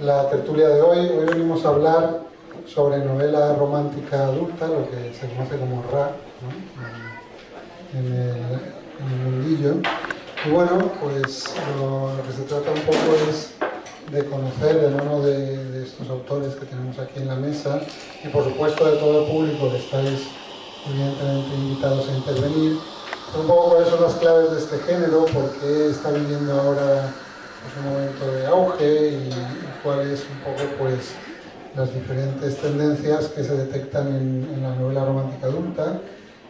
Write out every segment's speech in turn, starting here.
La tertulia de hoy, hoy venimos a hablar sobre novela romántica adulta, lo que se conoce como RA, en, el, mundillo. Y bueno, pues lo, que se trata un poco es de conocer de mano de, de, estos autores que tenemos aquí en la mesa y por supuesto de todo el público que estáis evidentemente invitados a intervenir, un poco cuáles son las claves de este género, por qué está viviendo ahora pues, un momento de auge y, cuáles un poco pues las diferentes tendencias que se detectan en, la novela romántica adulta.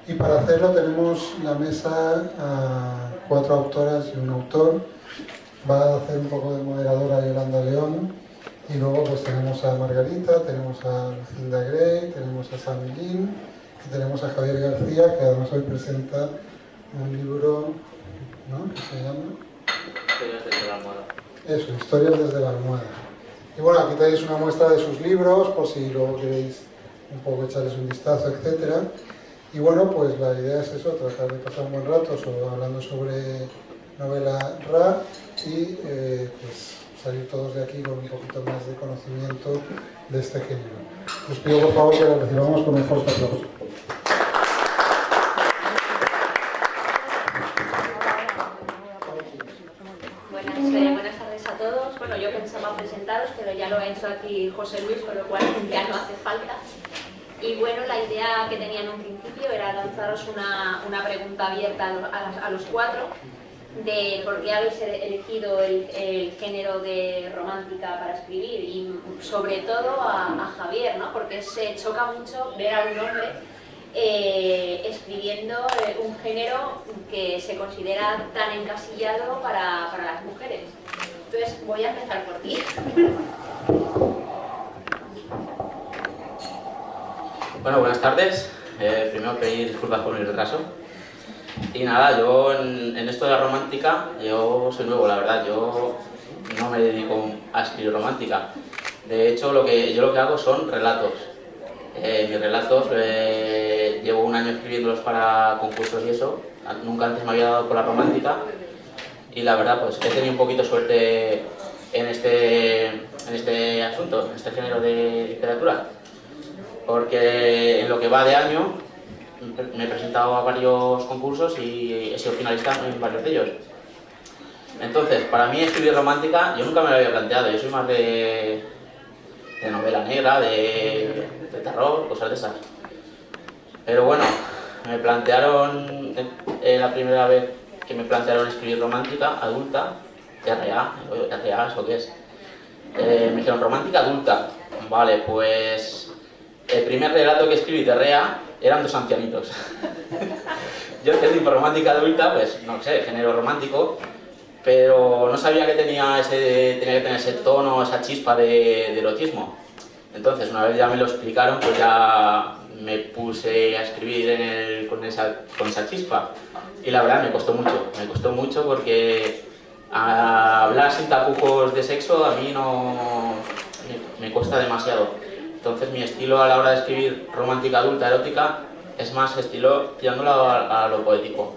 Y para hacerlo tenemos la mesa a cuatro autoras y un autor. Va a hacer un poco de moderadora Yolanda León. Y luego pues tenemos a Margarita, tenemos a Lucinda Gray, tenemos a Sam Lin y tenemos a Javier García, que además hoy presenta un libro, ¿no? ¿Qué se llama? Historias desde la almohada. Eso, Historias desde la almohada. Y bueno, aquí tenéis una muestra de sus libros, por si luego queréis un poco echarles un vistazo, etc. Y bueno, pues la idea es eso, tratar de pasar un buen rato sobre, hablando sobre novela RA y eh, pues salir todos de aquí con un poquito más de conocimiento de este género. Os pido por favor que lo recibamos con un fuerte aplauso. Buenas, eh, buenas tardes a todos. Bueno, yo pensaba presentaros, pero ya lo ha hecho aquí José Luis, con lo cual ya no hace falta. Y bueno, la idea que tenía en un principio era lanzaros una, una pregunta abierta a los, a los, cuatro de por qué habéis elegido el, género de romántica para escribir y sobre todo a, a Javier, ¿no? porque se choca mucho ver a un hombre eh, escribiendo eh, un género que se considera tan encasillado para, para las mujeres. Entonces voy a empezar por ti. Bueno, buenas tardes. Eh, primero pedir disculpas por mi retraso. Y nada, yo en, esto de la romántica, yo soy nuevo, la verdad. Yo no me dedico a escribir romántica. De hecho, lo que, yo lo que hago son relatos. Eh, mis relatos eh, llevo un año escribiéndolos para concursos y eso. Nunca antes me había dado por la romántica. Y la verdad, pues he tenido un poquito suerte en este, en este asunto, en este género de literatura porque en lo que va de año me he presentado a varios concursos y he sido finalista en varios de ellos. Entonces, para mí escribir romántica, yo nunca me lo había planteado, yo soy más de, novela negra, de, terror, cosas de esas. Pero bueno, me plantearon, eh, la primera vez que me plantearon escribir romántica, adulta, RA, RA, ¿eso qué es? Eh, me dijeron romántica adulta, vale, pues el primer relato que escribí de Rea eran dos ancianitos. Yo tipo romántica adulta, pues no sé, género romántico, pero no sabía que tenía, ese, tenía que tener ese tono, esa chispa de, de erotismo. Entonces, una vez ya me lo explicaron, pues ya me puse a escribir en el, con, esa, con esa chispa. Y la verdad me costó mucho, me costó mucho porque hablar sin tapujos de sexo a mí no me, me cuesta demasiado. Entonces mi estilo a la hora de escribir romántica adulta erótica es más estilo tirándolo a, lo poético.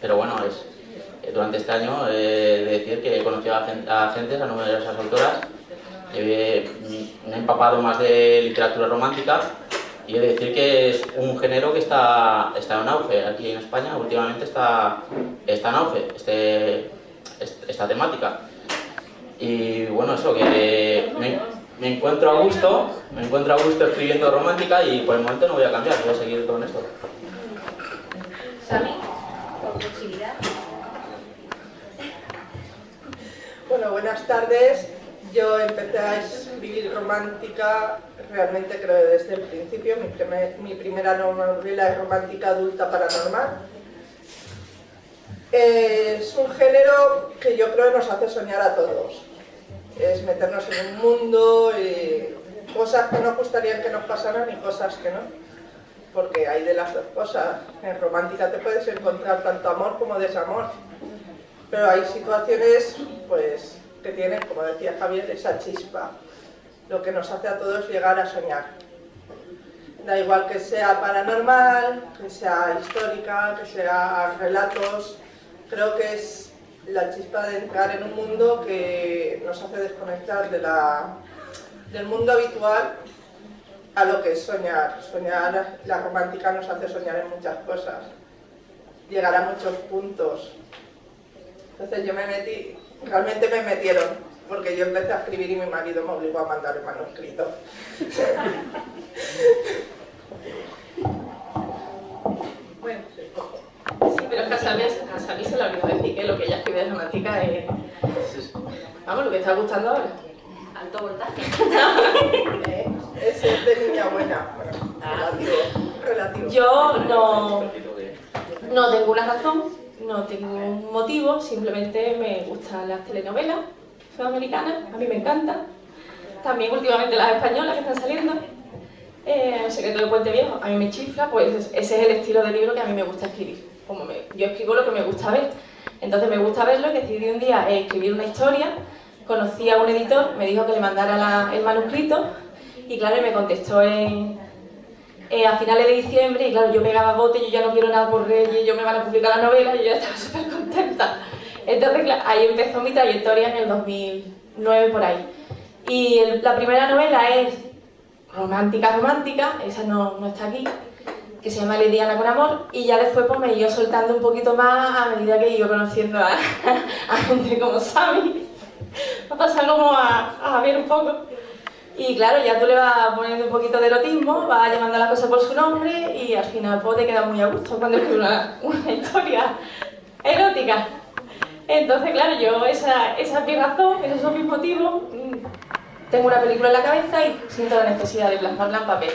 Pero bueno, es, eh, durante este año eh, de decir que he conocido a, gente, a gentes, a numerosas autoras, eh, me he empapado más de literatura romántica y he de decir que es un género que está, está en auge. Aquí en España últimamente está, está en auge este, esta temática. Y bueno, eso, que me, me encuentro a gusto, me encuentro a gusto escribiendo romántica y por el momento no voy a cambiar, voy a seguir con esto. Sami. Bueno, buenas tardes. Yo empecé a escribir romántica realmente creo desde el principio. Mi, primer, mi primera novela es romántica adulta paranormal. Es un género que yo creo que nos hace soñar a todos es meternos en un mundo y cosas que nos gustaría que nos pasaran y cosas que no. Porque hay de las dos cosas. En romántica te puedes encontrar tanto amor como desamor. Pero hay situaciones pues, que tienen, como decía Javier, esa chispa. Lo que nos hace a todos llegar a soñar. Da igual que sea paranormal, que sea histórica, que sea relatos. Creo que es la chispa de entrar en un mundo que nos hace desconectar de la, del mundo habitual a lo que es soñar. Soñar, la romántica nos hace soñar en muchas cosas, llegar a muchos puntos. Entonces yo me metí, realmente me metieron, porque yo empecé a escribir y mi marido me obligó a mandar el manuscrito. Bueno, pero es que a Sami, se le olvidó decir que lo que ella escribe de romántica es... Vamos, lo que está gustando ahora. Alto voltaje. Eh, Ese es de niña buena. Bueno, relativo, relativo. Yo no, no tengo una razón, no tengo un motivo, simplemente me gustan las telenovelas sudamericanas, a mí me encantan. También últimamente las españolas que están saliendo. Eh, el secreto del puente viejo, a mí me chifla, pues ese es el estilo de libro que a mí me gusta escribir. Como me- yo escribo lo que me gusta ver. Entonces me gusta verlo y decidí un día eh, escribir una historia. Conocí a un editor, me dijo que le mandara la- el manuscrito y claro, me contestó en, eh, a finales de diciembre y claro, yo pegaba bote, yo ya no quiero nada por Reyes, yo me van a publicar la novela y yo ya estaba súper contenta. Entonces, claro, ahí empezó mi trayectoria en el 2009 por ahí. Y el- la primera novela es romántica, romántica, esa no, no está aquí, que se llama Lediana con amor, y ya después pues me iba soltando un poquito más a medida que iba conociendo a, a gente como Sami. Me ha pasado como a, a un poco. Y claro, ya tú le vas poniendo un poquito de erotismo, vas llamando a las cosas por su nombre y al final pues, te queda muy a gusto cuando escribes una, una historia erótica. Entonces, claro, yo esa, esa es mi razón, esos son mis motivos. Mm, Tengo una película en la cabeza y siento la necesidad de plasmarla en papel.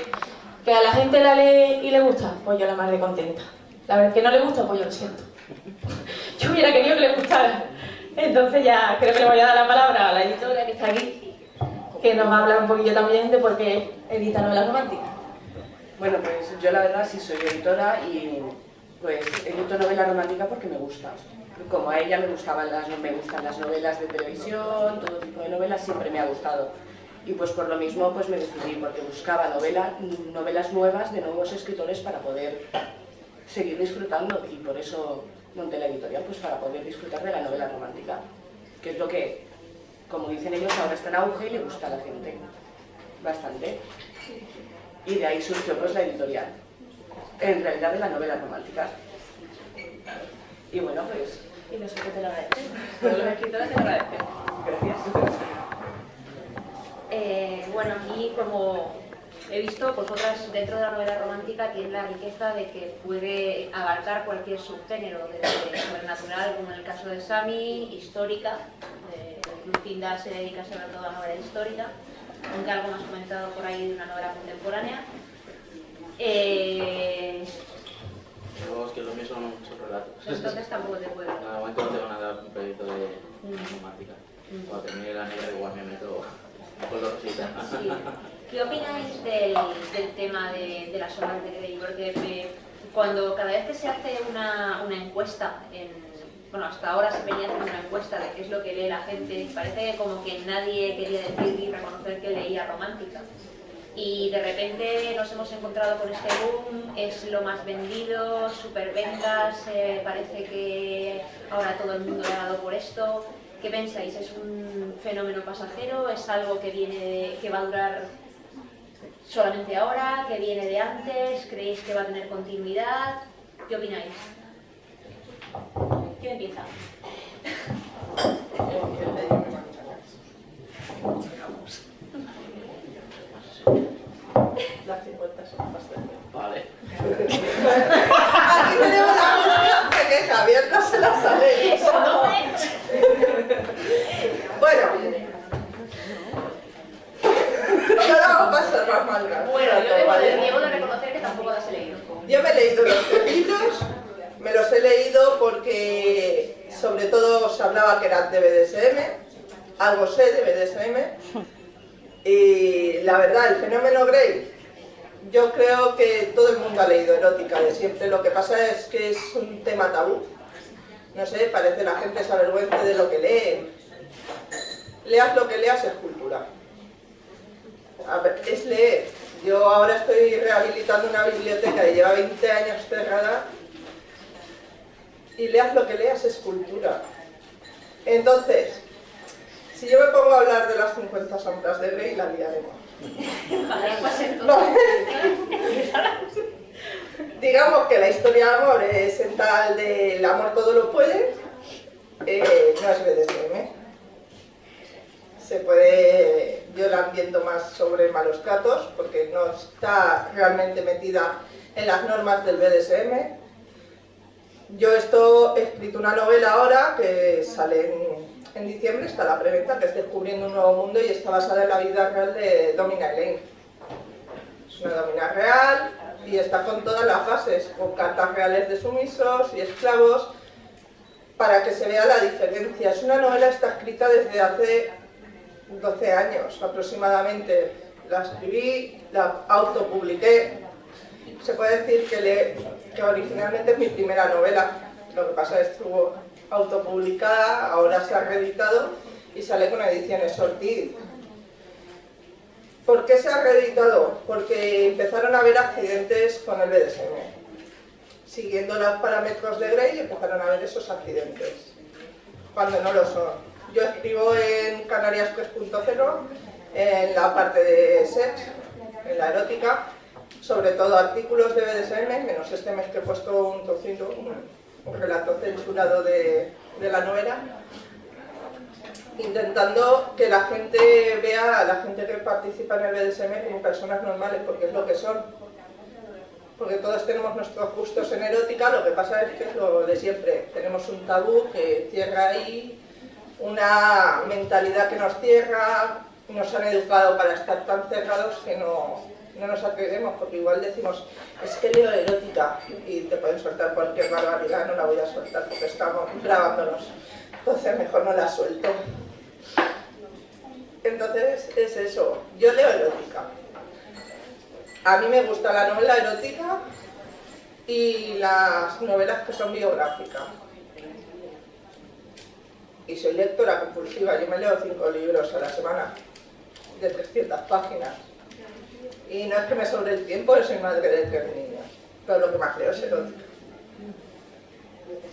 Que a la gente la lee y le gusta, pues yo la más de contenta. La vez que no le gusta, pues yo lo siento. Yo hubiera querido que le gustara. Entonces ya creo que le voy a dar la palabra a la editora que está aquí, que nos va a hablar un poquillo también de por qué edita novelas románticas. Bueno, pues yo la verdad sí soy editora y pues edito novela romántica porque me gusta. Como a ella me gustaban las, me gustan las novelas de televisión, todo tipo de novelas siempre me ha gustado. Y pues por lo mismo pues me decidí porque buscaba novela, novelas nuevas de nuevos escritores para poder seguir disfrutando y por eso monté la editorial, pues para poder disfrutar de la novela romántica, que es lo que, como dicen ellos, ahora está en auge y le gusta a la gente bastante y de ahí surgió pues la editorial, en realidad de la novela romántica. Y bueno, pues Y nosotros te lo agradecemos. Los escritores te lo agradecemos. gracias. Eh, bueno, aquí como he visto, pues otras dentro de la novela romántica tiene la riqueza de que puede abarcar cualquier subgénero, desde sobrenatural, como en el caso de Sami, histórica, eh, Pindar se dedica sobre todo a novela histórica, aunque algo más comentado por ahí de una novela contemporánea. Eh, que los míos son, son relatos. entonces tampoco te puedo. De momento no tengo nada un proyecto de romántica. Cuando termine la negra igual me meto Sí. ¿Qué opináis del, del tema de, de las obras de Grey? Porque me- cuando cada vez que se hace una, una encuesta, en, bueno, hasta ahora se venía haciendo una encuesta de qué es lo que lee la gente, parece como que nadie quería decir ni reconocer que leía romántica. Y de repente nos hemos encontrado con este boom, es lo más vendido, superventas, eh, parece que ahora todo el mundo ha dado por esto. ¿Qué pensáis? ¿Es un fenómeno pasajero? ¿Es algo que viene que va a durar solamente ahora? ¿Que viene de antes? ¿Creéis que va a tener continuidad? ¿Qué opináis? ¿Quién empieza? Las 50 son bastante. Vale. Aquí tenemos la de que Javier no se la sabe. Bueno. Ahora vamos a pasar más malgas. Bueno, yo debo de, debo de reconocer que tampoco las he leído. Yo me he los libritos, me los he leído porque sobre todo se hablaba que eran de BDSM, algo sé de BDSM, y la verdad, el fenómeno Grey, yo creo que todo el mundo ha leído erótica de siempre, lo que pasa es que es un tema tabú, no sé, parece la gente se avergüenza de lo que lee, leas lo que leas es cultura, A ver, es leer, Yo ahora estoy rehabilitando una biblioteca que lleva 20 años cerrada y leas lo que leas es cultura. Entonces, si yo me pongo a hablar de las 50 sombras de Grey, la liaremos. Digamos que la historia de amor es en tal de el amor todo lo puede, eh, no es BDSM. Se puede violar viendo más sobre malos tratos porque no está realmente metida en las normas del BDSM. Yo esto he escrito una novela ahora que sale en en diciembre está la preventa que es Descubriendo un nuevo mundo y está basada en la vida real de Domina Elaine. Es una domina real y está con todas las bases, con cartas reales de sumisos y esclavos, para que se vea la diferencia. Es una novela está escrita desde hace 12 años aproximadamente. La escribí, la autopubliqué. Se puede decir que, que originalmente es mi primera novela. Lo que pasa es que estuvo autopublicada, ahora se ha reeditado y sale con ediciones Ortiz. ¿Por qué se ha reeditado? Porque empezaron a haber accidentes con el BDSM. Siguiendo los parámetros de Gray empezaron a haber esos accidentes, cuando no lo son. Yo escribo en Canarias 3.0, en la parte de sex, en la erótica, sobre todo artículos de BDSM, menos este mes que he puesto un trocito, un relato censurado de, la novela, intentando que la gente vea a la gente que participa en el BDSM como personas normales, porque es lo que son. Porque todos tenemos nuestros gustos en erótica, lo que pasa es que es lo de siempre. Tenemos un tabú que cierra ahí, una mentalidad que nos cierra, nos han educado para estar tan cerrados que no, no nos atrevemos, porque igual decimos, es que leo erótica y te pueden soltar cualquier barbaridad, no la voy a soltar porque estamos grabándonos, entonces mejor no la suelto. Entonces es eso, yo leo erótica. A mí me gusta la novela erótica y las novelas que son biográficas. Y soy lectora compulsiva, yo me leo cinco libros a la semana, de 300 páginas. Y no es que me sobre el tiempo, yo soy madre de tres niños, pero lo que más creo es erótica.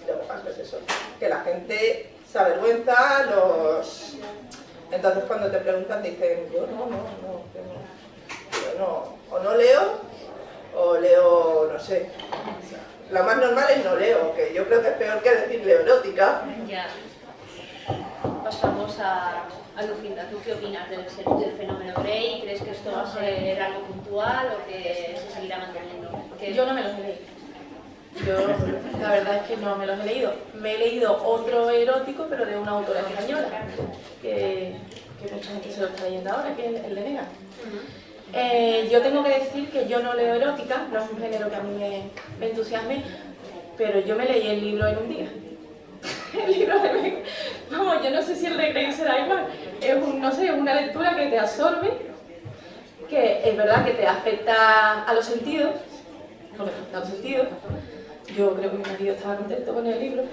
Lo que pasa es eso, que la gente se avergüenza, los... Entonces cuando te preguntan dicen, yo no, no, no, yo no, o no leo, o leo, no sé. Lo más normal es no leo, que yo creo que es peor que decir leo erótica. Pasamos a a Lucinda, ¿tú qué opinas del, fenómeno Grey? ¿Crees que esto va a ser algo puntual o que se seguirá manteniendo? Yo no me los he leído. Yo, la verdad es que no me los he leído. Me he leído otro erótico, pero de una autora española, que, mucha gente se lo está leyendo ahora, que es el de Nega. Eh, yo tengo que decir que yo no leo erótica, no es un género que a mí me, me entusiasme, pero yo me leí el libro en un día. el libro de Vamos, yo no sé si el de Grey será igual. Es un, no sé, una lectura que te absorbe, que es verdad que te afecta a los sentidos, no afecta a los sentidos. Yo creo que mi marido estaba contento con el libro.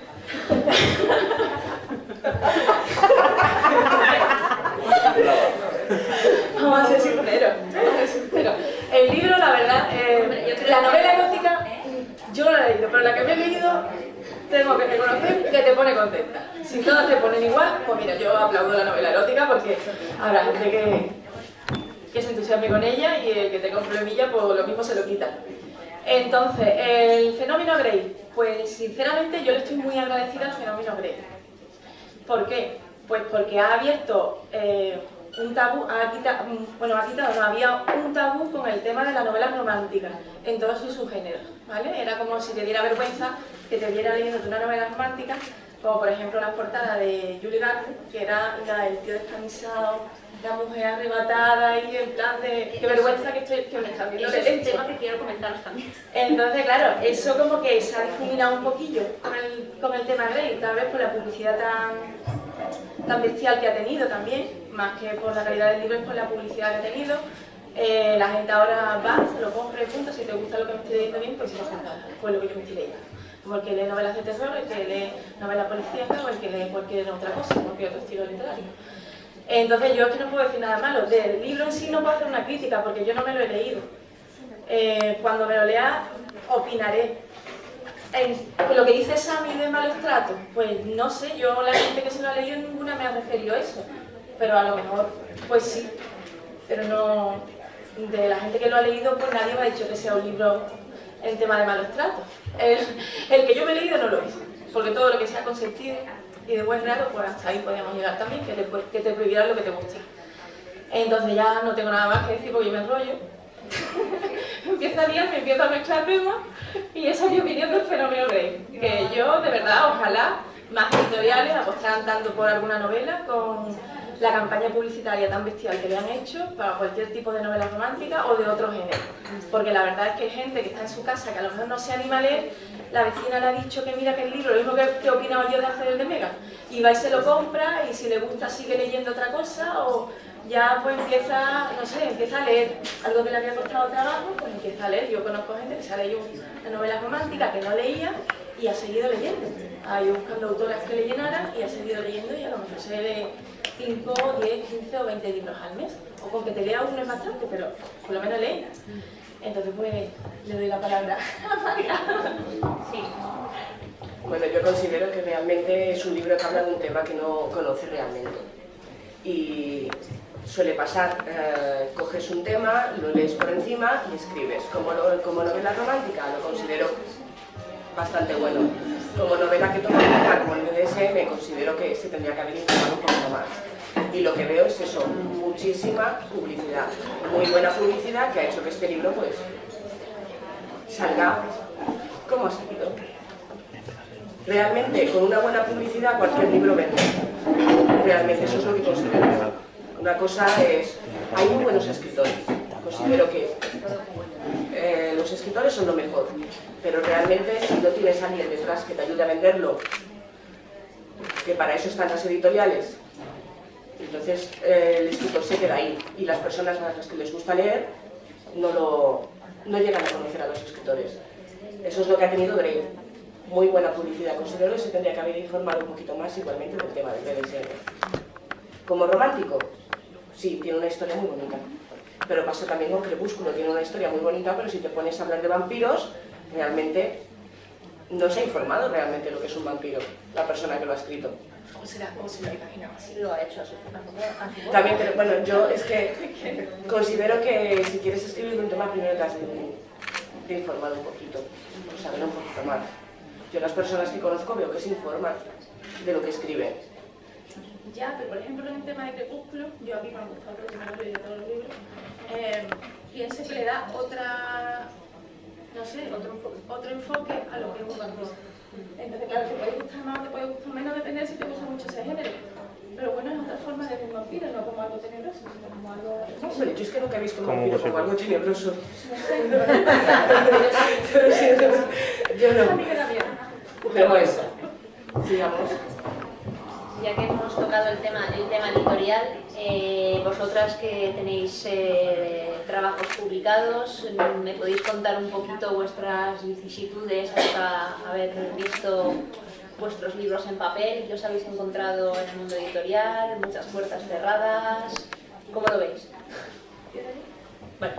Vamos a ser sinceros, El libro, la verdad, eh, la novela erótica, yo no la he leído, pero la que me he leído tengo que reconocer que te pone contenta. Si todas te ponen igual, pues mira, yo aplaudo la novela erótica porque habrá gente que, que se entusiasme con ella y el que tenga un problemilla, pues lo mismo se lo quita. Entonces, el fenómeno Grey, pues sinceramente yo le estoy muy agradecida al fenómeno Grey. ¿Por qué? Pues porque ha abierto eh, un tabú, quitado, bueno, había un tabú con el tema de la novela romántica en todos sus subgéneros, ¿vale? Era como si te diera vergüenza que te viera leyendo una novela romántica, como por ejemplo la portada de Julie Garner, que era la del tío descamisado, la mujer arrebatada y en plan de qué vergüenza que estoy que me están viendo es un tema que quiero comentaros también. Entonces, claro, eso como que se ha difuminado un poquillo con el, con el tema Grey, tal vez por la publicidad tan, tan bestial que ha tenido también, más que por la calidad del libro, es por la publicidad que ha tenido. Eh, la gente ahora va, se lo compra y punto, si te gusta lo que me estoy leyendo bien, pues si no, pues lo que yo me estoy leyendo como el que lee novelas de terror, el que lee novelas policíacas o el que lee cualquier otra cosa, cualquier otro estilo literario. Entonces yo es que no puedo decir nada malo. Del libro en sí no puedo hacer una crítica porque yo no me lo he leído. Eh, cuando me lo lea, opinaré. Lo que dice Sammy de malos tratos, pues no sé, yo la gente que se lo ha leído ninguna me ha referido a eso. Pero a lo mejor, pues sí. Pero no, de la gente que lo ha leído, pues nadie me ha dicho que sea un libro en tema de malos tratos. El, que yo me he leído no lo es, porque todo lo que sea consentido y de buen pues hasta ahí podemos llegar también, que te, que te prohibirán lo que te gusta. Entonces ya no tengo nada más que decir porque yo me enrollo. empiezo a liar, me empiezo a mezclar temas y esa es mi opinión del fenómeno rey. Que yo, de verdad, ojalá más editoriales apostaran tanto por alguna novela con la campaña publicitaria tan bestial que le han hecho para cualquier tipo de novela romántica o de otro género. Porque la verdad es que hay gente que está en su casa que a lo mejor no se anima a leer, la vecina le ha dicho que mira que el libro, lo mismo que, que opinaba yo de hacer el de Mega, y va y se lo compra y si le gusta sigue leyendo otra cosa o ya pues empieza, no sé, empieza a leer algo que le había costado trabajo, pues empieza a leer. Yo conozco gente que se ha leído una novela romántica que no leía y ha seguido leyendo. Ha ido buscando autoras que le llenaran y ha seguido leyendo y a lo mejor se lee 5, 10, 15 o 20 libros al mes. O con que te lea uno es bastante, pero por lo menos lee. Entonces, pues, le doy la palabra a María. Sí. Bueno, yo considero que realmente es un libro que habla de un tema que no conoce realmente. Y suele pasar, eh, coges un tema, lo lees por encima y escribes. Como, como novela romántica lo considero bastante bueno. Como novela que toma como el BDSM, considero que se tendría que haber informado un poquito más y lo que veo es eso, muchísima publicidad, muy buena publicidad que ha hecho que este libro pues salga como ha salido. Realmente con una buena publicidad cualquier libro vende, realmente eso es lo que considero. Una cosa es, hay muy buenos escritores, considero que eh, los escritores son lo mejor, pero realmente si no tienes a alguien detrás que te ayude a venderlo, que para eso están las editoriales, entonces eh, el escritor se queda ahí y las personas a las que les gusta leer no, lo, no llegan a conocer a los escritores. Eso es lo que ha tenido Grey. Muy buena publicidad. Considero que se tendría que haber informado un poquito más igualmente del tema del BDSM. Como romántico, sí, tiene una historia muy bonita. Pero pasa también con Crepúsculo, tiene una historia muy bonita, pero si te pones a hablar de vampiros, realmente no se ha informado realmente lo que es un vampiro, la persona que lo ha escrito. ¿Cómo será? ¿Cómo se lo imagina? Así lo ha hecho También, pero bueno, yo es que considero que si quieres escribir un tema, primero te has de, informar un poquito, saber un poquito más. Yo las personas que conozco veo que se informan de lo que escriben. Ya, pero por ejemplo en el tema de Crepúsculo, yo aquí me ha gustado que me lo he leído todos los libros, eh, pienso que le da otra, no sé, otro, otro enfoque a lo que es un vampiro. Entonces, claro, te puede gustar más o te puede gustar menos, depende de si te gusta mucho ese género. Pero bueno, es otra forma de ver un vampiro, no como algo tenebroso, sino como algo... Hombre, yo es que nunca he visto un vampiro como algo tenebroso. yo no. Pero eso, sigamos ya que hemos tocado el tema, el tema editorial, eh, vosotras que tenéis eh, trabajos publicados, ¿me podéis contar un poquito vuestras vicisitudes hasta haber visto vuestros libros en papel? ¿Qué os habéis encontrado en el mundo editorial? ¿Muchas puertas cerradas? ¿Cómo lo veis? Bueno,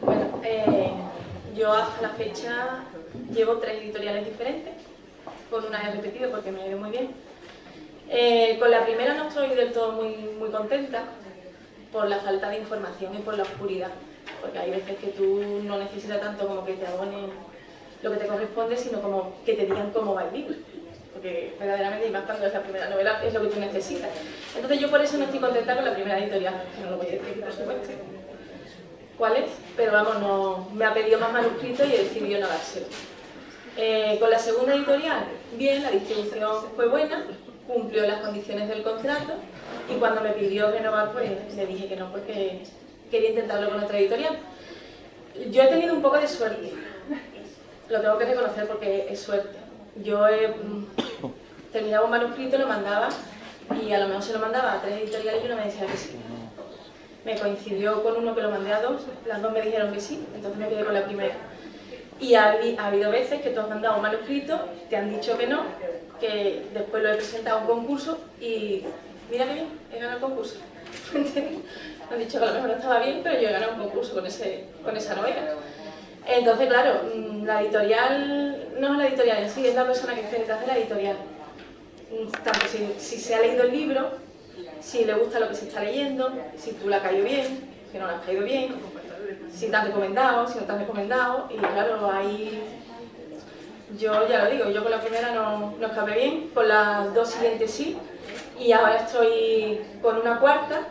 bueno eh, yo hasta la fecha llevo tres editoriales diferentes, con una he repetido porque me ha ido muy bien eh, con la primera no estoy del todo muy, muy contenta por la falta de información y por la oscuridad, porque hay veces que tú no necesitas tanto como que te abonen lo que te corresponde, sino como que te digan cómo va el libro, porque verdaderamente, y más cuando es la primera novela, es lo que tú necesitas. Entonces yo por eso no estoy contenta con la primera editorial, no lo voy a decir por supuesto. ¿Cuál es? Pero vamos, no, me ha pedido más manuscritos y he decidido no dárselo. Eh, con la segunda editorial, bien, la distribución fue buena, cumplió las condiciones del contrato y cuando me pidió renovar, pues le dije que no, porque quería intentarlo con otra editorial. Yo he tenido un poco de suerte, lo tengo que reconocer porque es suerte. Yo he, mm, terminaba un manuscrito, lo mandaba y a lo mejor se lo mandaba a tres editoriales y uno me decía que sí. Me coincidió con uno que lo mandé a dos, las dos me dijeron que sí, entonces me quedé con la primera. Y ha, ha habido veces que tú has mandado un manuscrito, te han dicho que no, que después lo he presentado a un concurso y mira que bien, he ganado el concurso. Me han dicho que a lo mejor no estaba bien, pero yo he ganado un concurso con, ese, con esa novela. Entonces, claro, mm, la editorial no es la editorial en sí, es la persona que está detrás de la editorial. Mm, tanto si, si, se ha leído el libro, si le gusta lo que se está leyendo, si tú la has caído bien, si no la has caído bien, si te han recomendado, si no te han recomendado, y claro, ahí yo ya lo digo, yo con la primera no, no escapé bien, con las dos siguientes sí, y ahora estoy con una cuarta,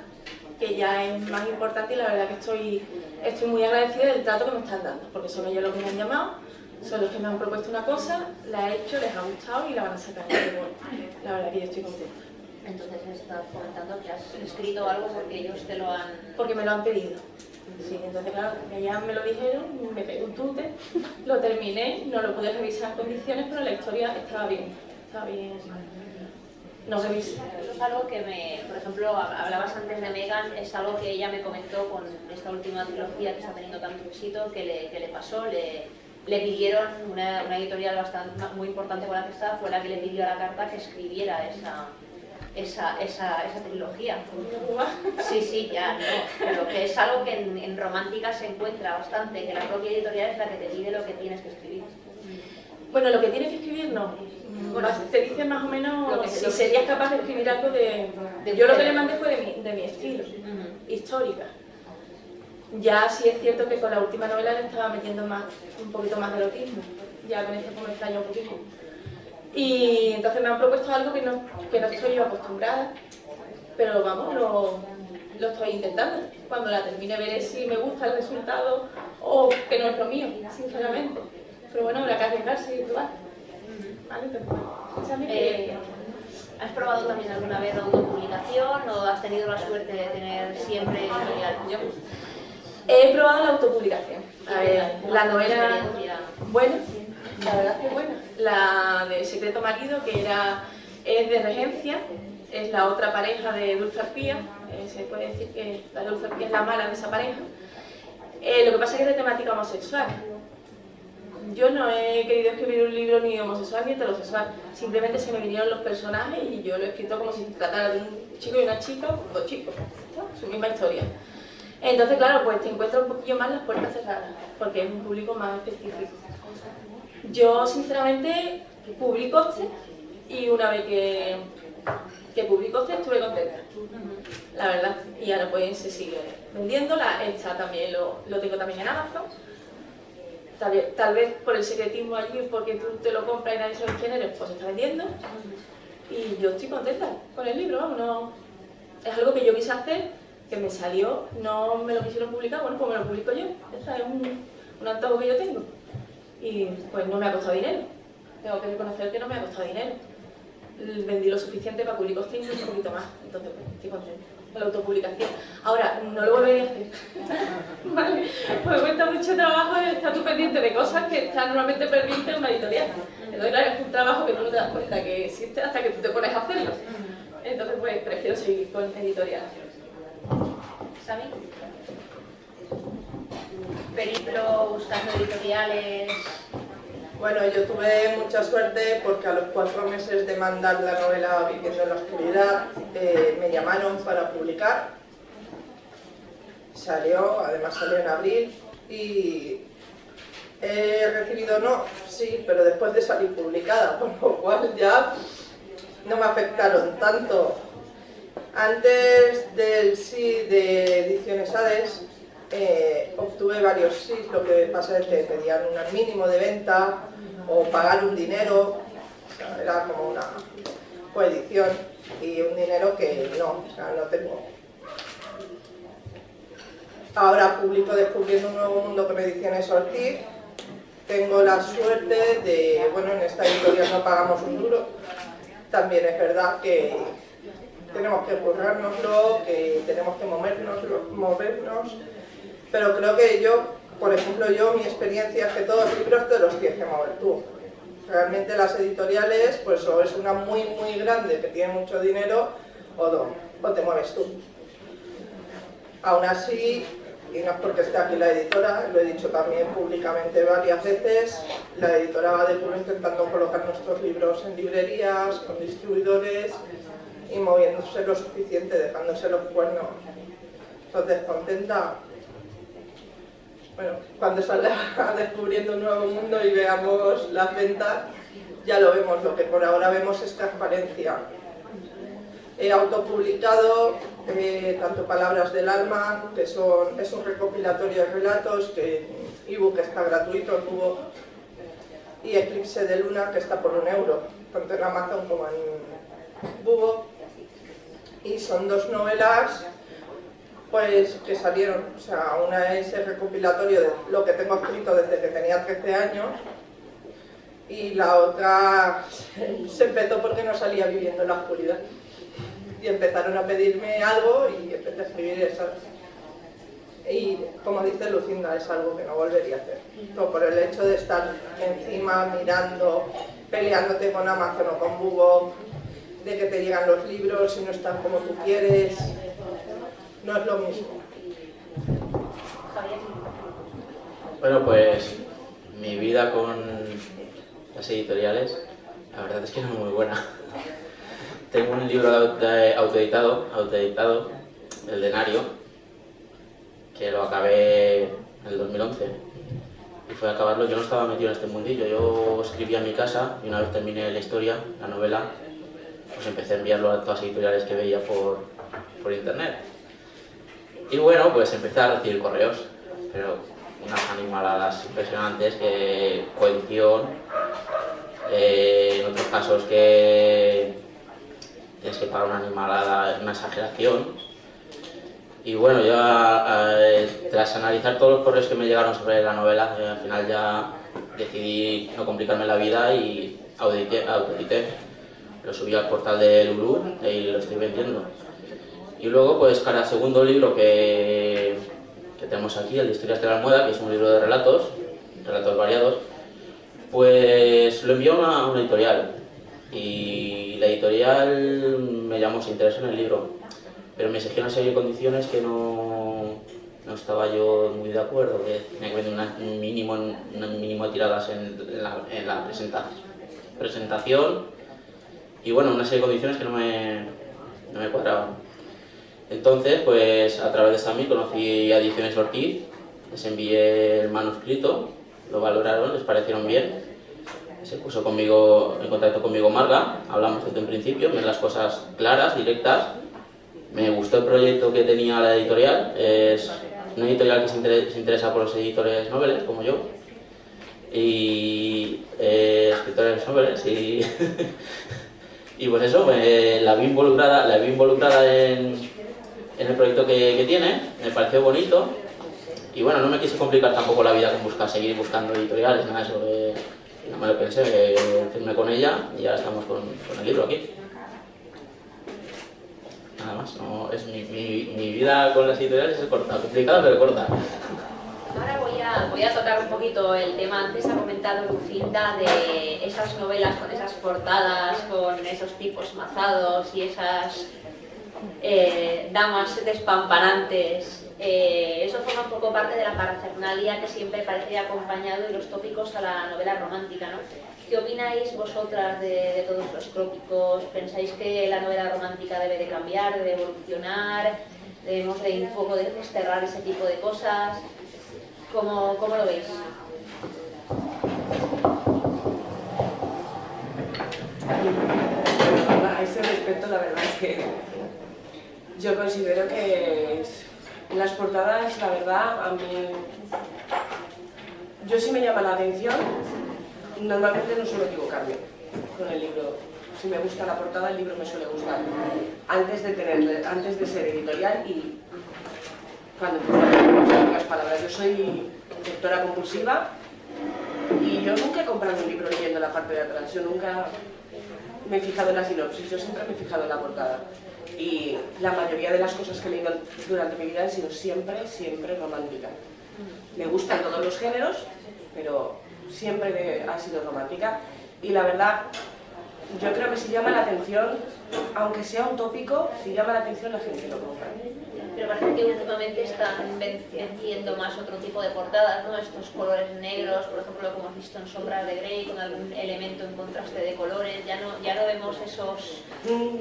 que ya es más importante y la verdad que estoy, estoy muy agradecida del trato que me están dando, porque son ellos los que me han llamado, son los que me han propuesto una cosa, la he hecho, les ha gustado y la van a sacar. la verdad que yo estoy contenta. Entonces me estás comentando que has escrito algo porque ellos te lo han... Porque me lo han pedido. Sí, entonces claro, ya me lo dijeron, me pegué un tute, lo terminé, no lo pude revisar en condiciones, pero la historia estaba bien, estaba bien. No sé Eso es algo que me, por ejemplo, hablabas antes de Megan, es algo que ella me comentó con esta última trilogía que está teniendo tanto éxito, que le, que le pasó, le, le pidieron, una, una, editorial bastante, muy importante con la que estaba, fue la que le pidió a la carta que escribiera esa, esa, esa, esa trilogía. Sí, sí, ya, no, pero que es algo que en, en romántica se encuentra bastante, que la propia editorial es la que te pide lo que tienes que escribir. Bueno, lo que tienes que escribir no. Bueno, te dice más o menos si serías capaz de escribir algo de... yo lo que le mandé fue de mi, de mi estilo, histórica. Ya sí es cierto que con la última novela le estaba metiendo más, un poquito más de erotismo. Ya con pues me extraña un poquito. Y entonces me han propuesto algo que no, que no estoy yo acostumbrada, pero vamos, lo, lo estoy intentando. Cuando la termine veré si me gusta el resultado o que no es lo mío, sinceramente. Pero bueno, habrá que arriesgarse y probar. Eh, ¿Has probado también alguna vez la autopublicación o has tenido la suerte de tener siempre Yo he probado la autopublicación. A ver, la novela... Bueno, la verdad que buena. La de Secreto Marido, que era, es de regencia, es la otra pareja de Dulce Arpía, eh, se puede decir que la Dulce Arpía es la mala de esa pareja. Eh, lo que pasa es que es de temática homosexual yo no he querido escribir un libro ni homosexual ni heterosexual, simplemente se me vinieron los personajes y yo lo he escrito como si tratara de un chico y una chica, dos chicos, su misma historia. Entonces, claro, pues te encuentras un poquillo más las puertas cerradas, porque es un público más específico. Yo, sinceramente, publico este y una vez que, que publico este estuve contenta, la verdad. Y ahora pues se sigue vendiendo, la, esta también lo, lo tengo también en Amazon Tal, vez por el secretismo allí, porque tú te lo compras y nadie sabe quién eres, pues se está vendiendo. Y yo estoy contenta con el libro, no, es algo que yo quise hacer, que me salió, no me lo quisieron publicar, bueno, pues me lo publico yo. Este es un, un antojo que yo tengo. Y pues no me ha costado dinero. Tengo que reconocer que no me ha costado dinero. Vendí lo suficiente para publicar y un poquito más, entonces pues, estoy contenta la autopublicación. Ahora, no lo volvería a hacer. vale, pues cuesta mucho trabajo estar tú pendiente de cosas que están normalmente pendientes en una editorial. Entonces, claro, es un trabajo que no te das cuenta que existe hasta que tú te pones a hacerlo. Entonces, pues prefiero seguir con editorial. ¿Sami? Periplo buscando editoriales bueno, yo tuve mucha suerte porque a los cuatro meses de mandar la novela Viviendo en la Oscuridad eh, me llamaron para publicar. Salió, además salió en abril y he recibido no, sí, pero después de salir publicada, por lo cual ya no me afectaron tanto. Antes del sí de Ediciones Hades eh, obtuve varios sí, lo que pasa es que pedían un mínimo de venta o pagar un dinero, era como una coedición y un dinero que no, o sea, no tengo. Ahora publico Descubriendo un nuevo mundo con ediciones Ortiz, tengo la suerte de, bueno, en esta editorial no pagamos un duro, también es verdad que tenemos que currárnoslo, que tenemos que movernos, movernos, pero creo que yo por ejemplo, yo, mi experiencia es que todos los libros te los tienes que mover tú. Realmente las editoriales, pues o es una muy, muy grande que tiene mucho dinero, o, o te mueves tú. Aún así, y no es porque esté aquí la editora, lo he dicho también públicamente varias veces, la editora va de puro intentando colocar nuestros libros en librerías, con distribuidores, y moviéndose lo suficiente, dejándose los cuernos. Entonces, contenta. Bueno, cuando salga descubriendo un nuevo mundo y veamos las ventas, ya lo vemos. Lo que por ahora vemos es transparencia. He autopublicado eh, tanto Palabras del Alma, que son, es un recopilatorio de relatos, que ebook está gratuito en Hugo, y Eclipse de Luna, que está por un euro, tanto en Amazon como en Bubo. Y son dos novelas pues que salieron, o sea, una es el recopilatorio de lo que tengo escrito desde que tenía 13 años y la otra se empezó porque no salía viviendo en la oscuridad. Y empezaron a pedirme algo y empecé a escribir esas y como dice Lucinda es algo que no volvería a hacer. Todo por el hecho de estar encima mirando peleándote con Amazon o con Google de que te llegan los libros y no están como tú quieres no es lo mismo. Bueno pues mi vida con las editoriales la verdad es que no muy buena. Tengo un libro autoeditado autoeditado el denario que lo acabé en el 2011 y fue a acabarlo, yo no estaba metido en este mundillo, yo escribía en mi casa y una vez terminé la historia, la novela, pues empecé a enviarlo a todas las editoriales que veía por, por internet. Y bueno, pues empecé a recibir correos, pero unas animaladas impresionantes, que coedición, eh, en otros casos que tienes que pagar una animalada, una exageración, y bueno, ya eh, tras analizar todos los correos que me llegaron sobre la novela, eh, al final ya decidí no complicarme la vida y audité, Lo subí al portal de Lulu y lo estoy vendiendo. Y luego, pues cada segundo libro que, que tenemos aquí, el de Historias de la Almohada, que es un libro de relatos, relatos variados, pues lo envió a una, editorial. Y la editorial me llamó, se interesó en el libro pero me exigía una serie de condiciones que no, no estaba yo muy de acuerdo, que tenía que vender un, mínimo, un mínimo tiradas en la, en presentación, y bueno, una serie de condiciones que no me, no me cuadraban. Entonces, pues a través de Sami conocí a Ediciones Ortiz, les envié el manuscrito, lo valoraron, les parecieron bien, se puso conmigo, en contacto conmigo Marga, hablamos desde un principio, me las cosas claras, directas, me gustó el proyecto que tenía la editorial, es una editorial que se, interesa por los editores noveles, como yo, y eh, escritores noveles, y, y pues eso, la vi involucrada, la vi involucrada en, en el proyecto que, tiene, me pareció bonito, y bueno, no me quise complicar tampoco la vida con buscar, seguir buscando editoriales, nada de eso, no me lo pensé, firmé con ella y ya estamos con, con el libro aquí nada más. No, es mi, mi, vida con las editoriales es complicada pero corta. Ahora voy a, voy a tocar un poquito el tema, antes ha comentado Lucinda de esas novelas con esas portadas, con esos tipos mazados y esas eh, damas despampanantes. Eh, eso forma un poco parte de la parafernalia que siempre parece acompañado de los tópicos a la novela romántica, ¿no? ¿Qué opináis vosotras de, todos los trópicos? ¿Pensáis que la novela romántica debe de cambiar, debe evolucionar? ¿Debemos de un poco desterrar ese tipo de cosas? ¿Cómo, cómo lo veis? A ese respecto la verdad es que yo considero que las portadas, la verdad, a mí yo sí me llama la atención normalmente no suelo equivocarme con el libro. Si me gusta la portada, el libro me suele gustar. Antes de, tener, antes de ser editorial y cuando empecé a las palabras. Yo soy lectora compulsiva y yo nunca he comprado un libro leyendo la parte de atrás. Yo nunca me he fijado en la sinopsis, yo siempre me he fijado en la portada. Y la mayoría de las cosas que he leído durante mi vida han sido siempre, siempre románticas. Me gustan todos los géneros, pero siempre ha sido romántica y la verdad, yo creo que si llama la atención, aunque sea un tópico, si llama la atención la gente lo compra. Pero parece que últimamente están venciendo más otro tipo de portadas, ¿no? Estos colores negros, por ejemplo, como hemos visto en Sombras de Grey, con algún elemento en contraste de colores, ya no, ya no vemos esos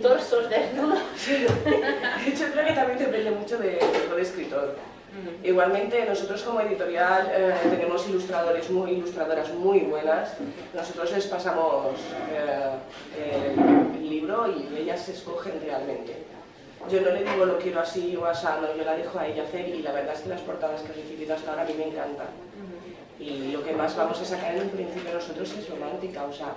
torsos desnudos. De hecho, creo que también depende mucho de tipo de escritor. Igualmente, nosotros como editorial eh, tenemos ilustradores muy, ilustradoras muy buenas. Nosotros les pasamos eh, el libro y ellas se escogen realmente. Yo no le digo lo quiero así o así, no, yo la dejo a ella hacer y la verdad es que las portadas que he recibido hasta ahora a mí me encantan. Y lo que más vamos a sacar en un principio nosotros es romántica, o sea,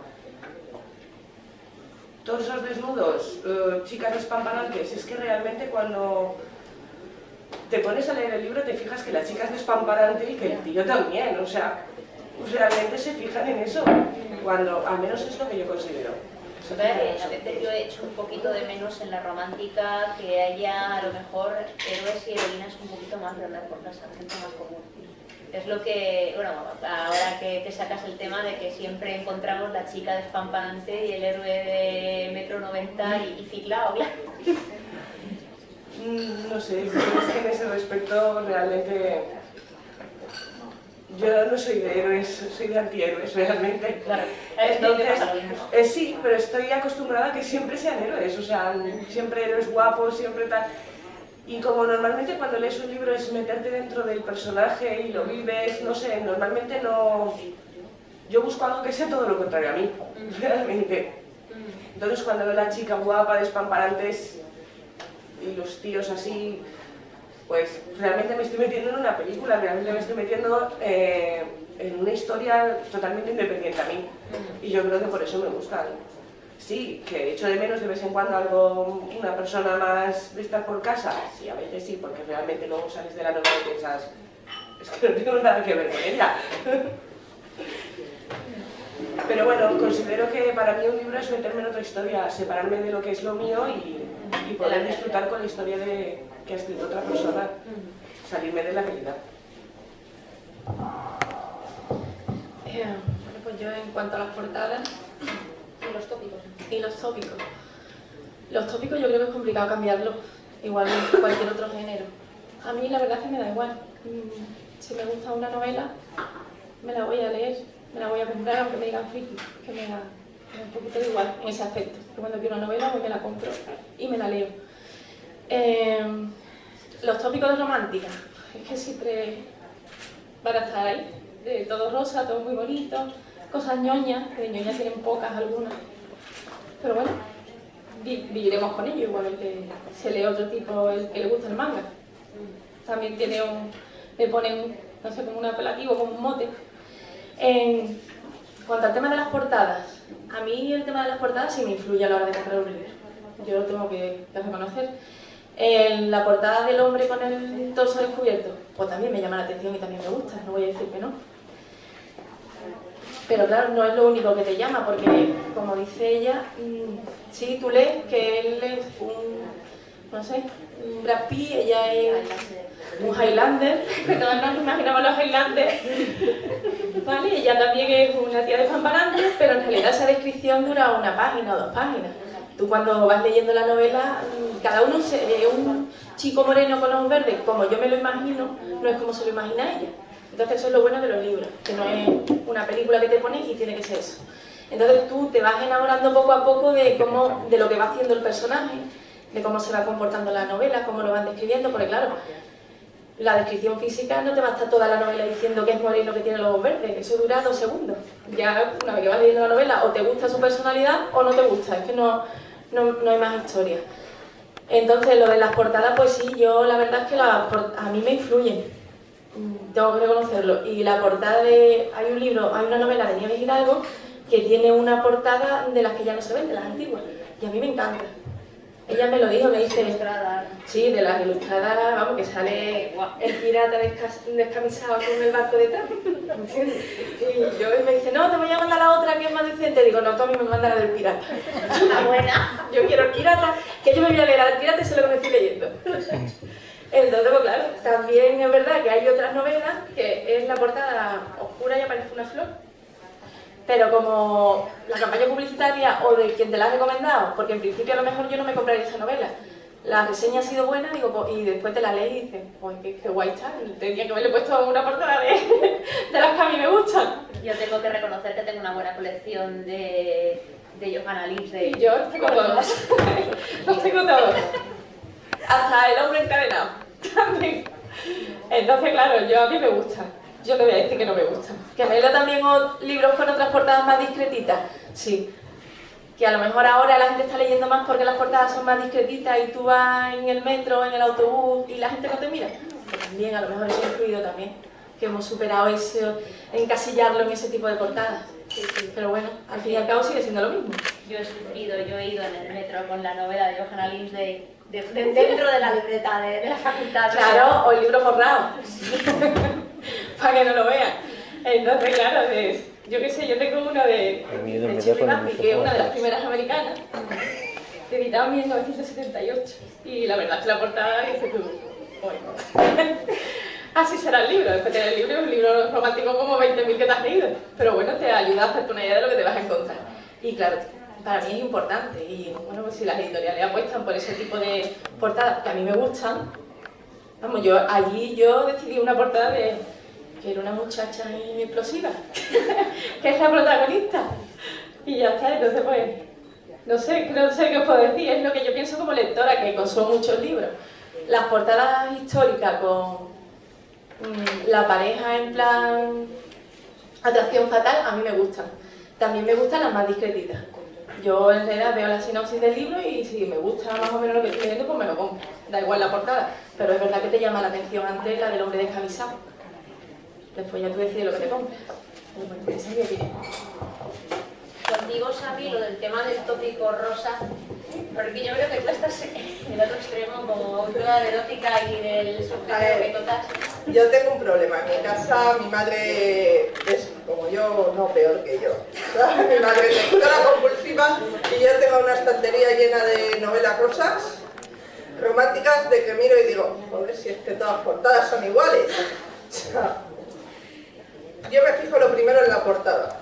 todos esos desnudos, eh, chicas despampanantes, es que realmente cuando te pones a leer el libro te fijas que la chica es despamparante y que el tío también, o sea, realmente se fijan en eso, cuando al menos es lo que yo considero. Yo he hecho un poquito de menos en la romántica, que haya a lo mejor héroes y heroínas un poquito más de por casa, gente más común. Es lo que, bueno, ahora que te sacas el tema de que siempre encontramos la chica despampanante y el héroe de metro 90 y, y ciclado, claro. Mm, no sé, es que en ese respecto realmente yo no soy de héroes, soy de antihéroes realmente. Claro, Entonces, eh, sí, pero estoy acostumbrada a que siempre sean héroes, o sea, siempre héroes guapos, siempre tal. Y como normalmente cuando lees un libro es meterte dentro del personaje y lo vives, no sé, normalmente no... Yo busco algo que sea todo lo contrario a mí, realmente. Entonces cuando veo a la chica guapa, despamparante, y los tíos así, pues realmente me estoy metiendo en una película, realmente me estoy metiendo eh, en una historia totalmente independiente a mí. Y yo creo que por eso me gustan. Sí, que echo de menos de vez en cuando algo, una persona más de estar por casa. Sí, a veces sí, porque realmente luego sales de la novela y piensas, es que no tengo nada que ver con ella. Pero bueno, considero que para mí un libro es meterme en otra historia, separarme de lo que es lo mío y, poder disfrutar con la historia de, que ha escrito otra persona, salirme de la realidad. Eh, pues yo en cuanto a las portadas y los tópicos. Y los tópicos. Los tópicos yo creo que es complicado cambiarlos, igual que cualquier otro género. A mí la verdad es que me da igual. Mm, si me gusta una novela, me la voy a leer, me la voy a comprar aunque me digan friki, que me da, un poquito de igual en ese aspecto. Que cuando quiero una novela, me la compro y me la leo. Em, los tópicos de romántica, es que siempre van a estar ahí, de todo rosa, todo muy bonito, cosas ñoñas, que de ñoñas tienen pocas algunas, pero bueno, viviremos con ello, igualmente se lee otro tipo el que le gusta el manga. También tiene un, le ponen, no sé, como un apelativo, como un mote. En cuanto al tema de las portadas, a mí el tema de las portadas sí me influye a la hora de comprar un libro. Yo lo tengo que, reconocer. En la portada del hombre con el torso descubierto, pues también me llama la atención y también me gusta, no voy a decir que no. Pero claro, no es lo único que te llama, porque como dice ella, mm, sí, tú lees que él es un, no sé, un Brad Pitt, ella es un Highlander, que todos nos imaginamos los Highlanders, ¿vale? Ella también es una tía de Pamparante, pero en realidad esa descripción dura una página o dos páginas. Tú cuando vas leyendo la novela, mm, cada uno se ve un chico moreno con ojos verdes, como yo me lo imagino, no es como se lo imagina ella. Entonces eso es lo bueno de los libros, que no es una película que te pones y tiene que ser eso. Entonces tú te vas enamorando poco a poco de, cómo, de lo que va haciendo el personaje, de cómo se va comportando la novela, cómo lo van describiendo, porque claro, la descripción física no te va a estar toda la novela diciendo que es moreno que tiene los ojos verdes, eso dura dos segundos. Ya una vez que vas leyendo la novela, o te gusta su personalidad o no te gusta, es que no, no, no hay más historia. Entonces, lo de las portadas, pues sí, yo la verdad es que a mí me influyen tengo que reconocerlo. Y la portada de... hay un libro, hay una novela de Nieves Hidalgo que tiene una portada de las que ya no se ven, de las antiguas. Y a mí me encanta. Ella me lo dijo, me dice... Sí, de las ilustradas, vamos, que sale el pirata descamisado con el barco detrás. Y yo me dice, no, te voy a mandar la otra que es más decente. Digo, no, tú a mí me manda la del pirata. La buena. Yo quiero el pirata, que yo me voy a leer la del pirata y sé lo que me estoy leyendo. Entonces, pues claro, también es verdad que hay otras novelas que es la portada oscura y aparece una flor. Pero como la campaña publicitaria o de quien te la ha recomendado, porque en principio a lo mejor yo no me compraría esa novela, la reseña ha sido buena digo, pues, y después te la lees y dices, pues qué, guay está, tenía que haberle puesto una portada de, de las que a mí me gustan. Yo tengo que reconocer que tengo una buena colección de, de Johanna de... Yo tengo todos, los tengo todos. Hasta el hombre encadenado, también. Entonces, claro, yo a mí me gustan. Yo le voy a decir que no me gustan. ¿Que me leo también libros con otras portadas más discretitas? Sí, que a lo mejor ahora la gente está leyendo más porque las portadas son más discretitas y tú vas en el metro, en el autobús y la gente no te mira. También, a lo mejor eso ha influido también, que hemos superado eso, encasillarlo en ese tipo de portadas. Pero bueno, al fin y al cabo sigue siendo lo mismo. Yo he sufrido, yo he ido en el metro con la novela de Johanna Linsday de, dentro de la libreta de, la facultad. Claro, o el libro forrado, para que no lo vean. Entonces, claro, es yo qué sé, yo tengo uno de, de Chile que es una de las primeras americanas, editado en 1978. Y la verdad es que la portada dice tú, Así será el libro, después de el libro, un libro romántico como 20.000 que te has leído. Pero bueno, te ayuda a hacerte una idea de lo que te vas a encontrar. Y claro, para mí es importante. Y bueno, pues si las editoriales apuestan por ese tipo de portadas que a mí me gustan, vamos, yo allí yo decidí una portada de que era una muchacha explosiva, que es la protagonista. Y ya está, entonces pues, no sé, no sé qué os puedo decir, es lo que yo pienso como lectora, que consumo muchos libros. Las portadas históricas con mm, la pareja en plan atracción fatal, a mí me gustan. También me gustan las más discretitas. Yo en realidad veo la sinopsis del libro y si me gusta más o menos lo que estoy leyendo, pues me lo compro. Da igual la portada. Pero es verdad que te llama la atención antes la del hombre descamisado. Después ya tú decides lo que te compras. esa es mi opinión. Contigo, Xavi, lo del tema del tópico rosa, porque yo creo que tú estás en el otro extremo como autora de erótica y del subgénero que totas. Yo tengo un problema. En mi casa, mi madre es como yo, no peor que yo. Mi madre es lectora compulsiva y yo tengo una estantería llena de novelas rosas románticas de que miro y digo, joder, si es que todas portadas son iguales. Yo me fijo lo primero en la portada.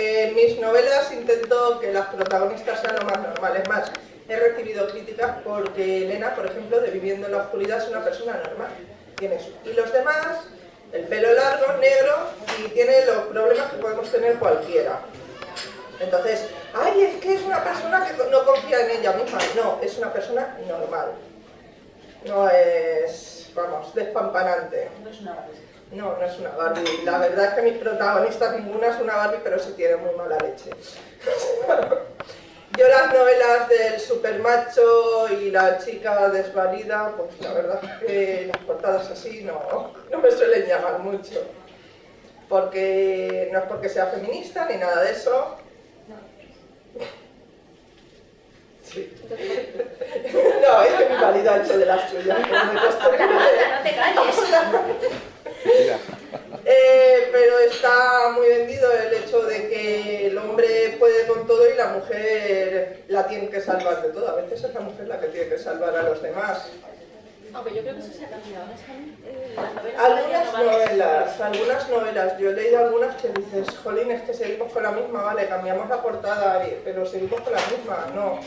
En mis novelas intento que las protagonistas sean lo más normales. Más, he recibido críticas porque Elena, por ejemplo, de Viviendo en la Oscuridad es una persona normal. Tiene Y los demás, el pelo largo, negro, y tiene los problemas que podemos tener cualquiera. Entonces, ay, es que es una persona que no confía en ella misma. No, es una persona normal. No es, vamos, despampanante. No es una no, no es una Barbie. La verdad es que mis protagonistas ninguna es una Barbie, pero sí tiene muy mala leche. Yo las novelas del supermacho y la chica desvalida, pues la verdad es que las portadas así no, no me suelen llamar mucho. Porque no es porque sea feminista ni nada de eso. Sí. No, es que mi marido ha hecho de las suyas. No te calles. Eh, pero está muy vendido el hecho de que el hombre puede con todo y la mujer la tiene que salvar de todo. A veces es la mujer la que tiene que salvar a los demás. Aunque yo creo que eso se ha cambiado. Eh, algunas novelas, algunas novelas. Yo he leído algunas que dices, jolín, es que seguimos con la misma, vale, cambiamos la portada, pero seguimos con la misma. No.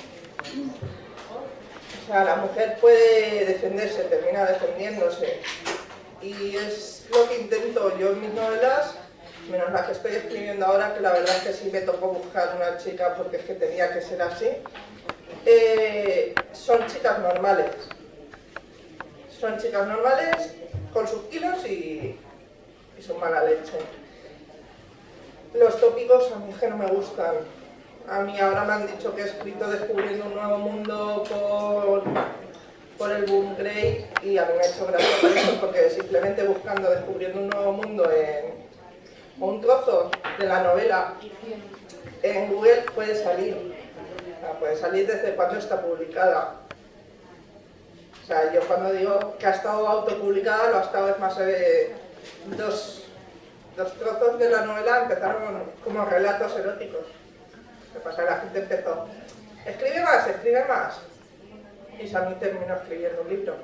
O sea, la mujer puede defenderse, termina defendiéndose y es lo que intento yo en mis novelas, menos la que estoy escribiendo ahora, que la verdad es que sí me tocó buscar una chica porque es que tenía que ser así, eh, son chicas normales. Son chicas normales con sus kilos y, y su mala leche. Los tópicos a mí es que no me gustan. A mí ahora me han dicho que he escrito Descubriendo un nuevo mundo por por el boom grey y a mí me ha hecho gracia porque simplemente buscando, descubriendo un nuevo mundo en un trozo de la novela en Google puede salir. puede salir desde cuando está publicada. O sea, yo cuando digo que ha estado autopublicada, lo ha estado es más de dos, dos trozos de la novela empezaron como relatos eróticos. ¿Qué pasa? La gente empezó, escribe más, escribe más y Sammy terminó escribiendo un libro.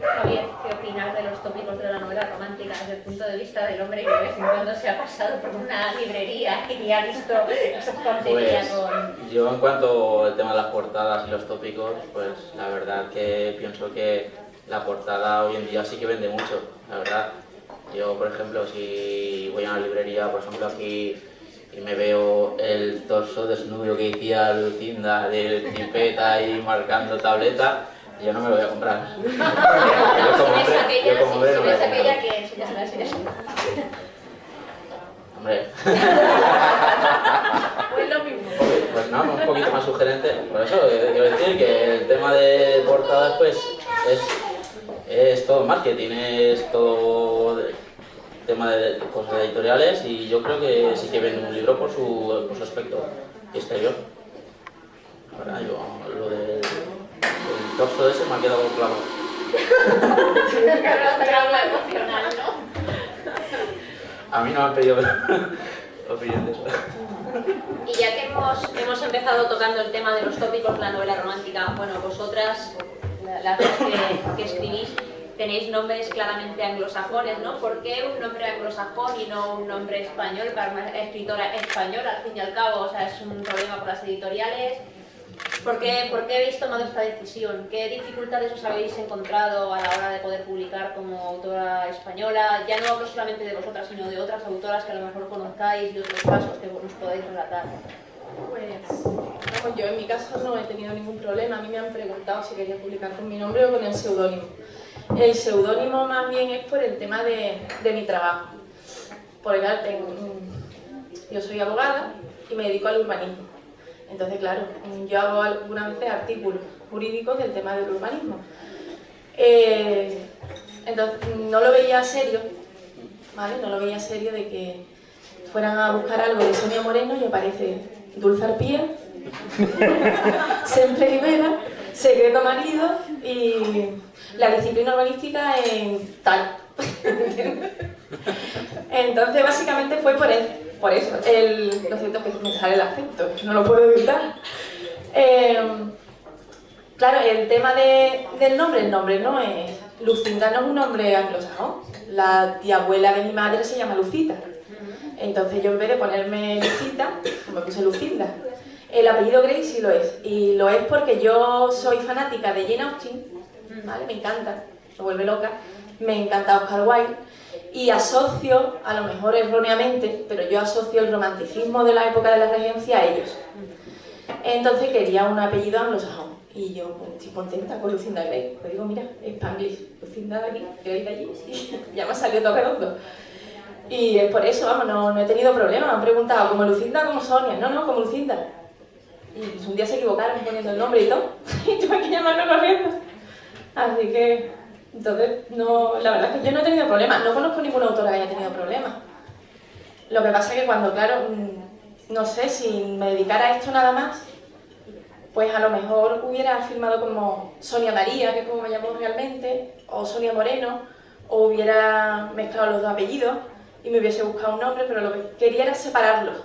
Javier, ¿qué opinas de los tópicos de la novela romántica desde el punto de vista del hombre que de vez en cuando se ha pasado por una librería y ha visto esa tontería Pues con... yo en cuanto al tema de las portadas y los tópicos, pues la verdad que pienso que la portada hoy en día sí que vende mucho, la verdad. Yo, por ejemplo, si voy a una librería, por ejemplo, aquí me veo el torso desnudo que decía Lucinda de tripeta y marcando tableta, yo no me lo voy a comprar. Yo como hombre, yo como hombre no me lo que enseñas enseñas. Hombre, Pues lo mismo. pues no, un poquito más sugerente. Por eso, eh, quiero decir que el tema de portadas, pues, es, es todo marketing, es todo tema de cosas editoriales y yo creo que sí que vende un libro por su, por su aspecto exterior. Ahora, yo, lo del el torso ese me ha quedado claro. Trauma emocional, ¿no? A mí no me han pedido opinión de eso. Y ya que hemos, hemos empezado tocando el tema de los tópicos de la novela romántica, bueno, vosotras, la- las dos que, que escribís, tenéis nombres claramente anglosajones, ¿no? ¿Por qué un nombre anglosajón y no un nombre español para una escritora española, al fin y al cabo? O sea, es un problema por las editoriales. ¿Por qué, por qué habéis tomado esta decisión? ¿Qué dificultades os habéis encontrado a la hora de poder publicar como autora española? Ya no hablo solamente de vosotras, sino de otras autoras que a lo mejor conozcáis y otros casos que nos podéis relatar. Pues, yo en mi caso no he tenido ningún problema. A mí me han preguntado si quería publicar con mi nombre o con el seudónimo. El seudónimo más bien es por el tema de, mi trabajo. Porque claro, tengo- yo soy abogada y me dedico al urbanismo. Entonces, claro, yo hago algunas veces artículos jurídicos del tema del urbanismo. Eh, entonces, no lo veía serio, ¿vale? No lo veía serio de que fueran a buscar algo de Sonia Moreno y aparece Dulce Arpía, Siempre Rivera, Secreto Marido y la disciplina urbanística en tal. Entonces, básicamente fue por, el- por eso. El, lo cierto es que me sale el acento, no lo puedo evitar. Eh, claro, el tema de- del nombre, el nombre no es... Lucinda no es un nombre anglosajón. La tía abuela de mi madre se llama Lucita. Entonces yo en vez de ponerme Lucita, me puse Lucinda. El apellido Grey sí lo es. Y lo es porque yo soy fanática de Jane Austen, ¿vale? Me encanta, me vuelve loca. Me encanta Oscar Wilde. Y asocio, a lo mejor erróneamente, pero yo asocio el romanticismo de la época de la regencia a ellos. Entonces quería un apellido anglosajón. Y yo pues, estoy contenta con Lucinda Grey. Pues digo, mira, Spanglish, Lucinda de aquí, Grey de allí, y ya me ha salido todo redondo. Y es por eso, vamos, no, no he tenido problema. Me han preguntado, ¿como Lucinda como Sonia? No, no, como Lucinda. Y pues, un día se equivocaron poniendo el nombre y todo. Y tuve que llamarlo corriendo. Así que, entonces, no, la verdad es que yo no he tenido problemas. No conozco ninguna autora que haya tenido problemas. Lo que pasa es que cuando, claro, mm, no sé, si me dedicara a esto nada más, pues a lo mejor hubiera firmado como Sonia María, que es como me llamo realmente, o Sonia Moreno, o hubiera mezclado los dos apellidos y me hubiese buscado un nombre, pero lo que quería era separarlos,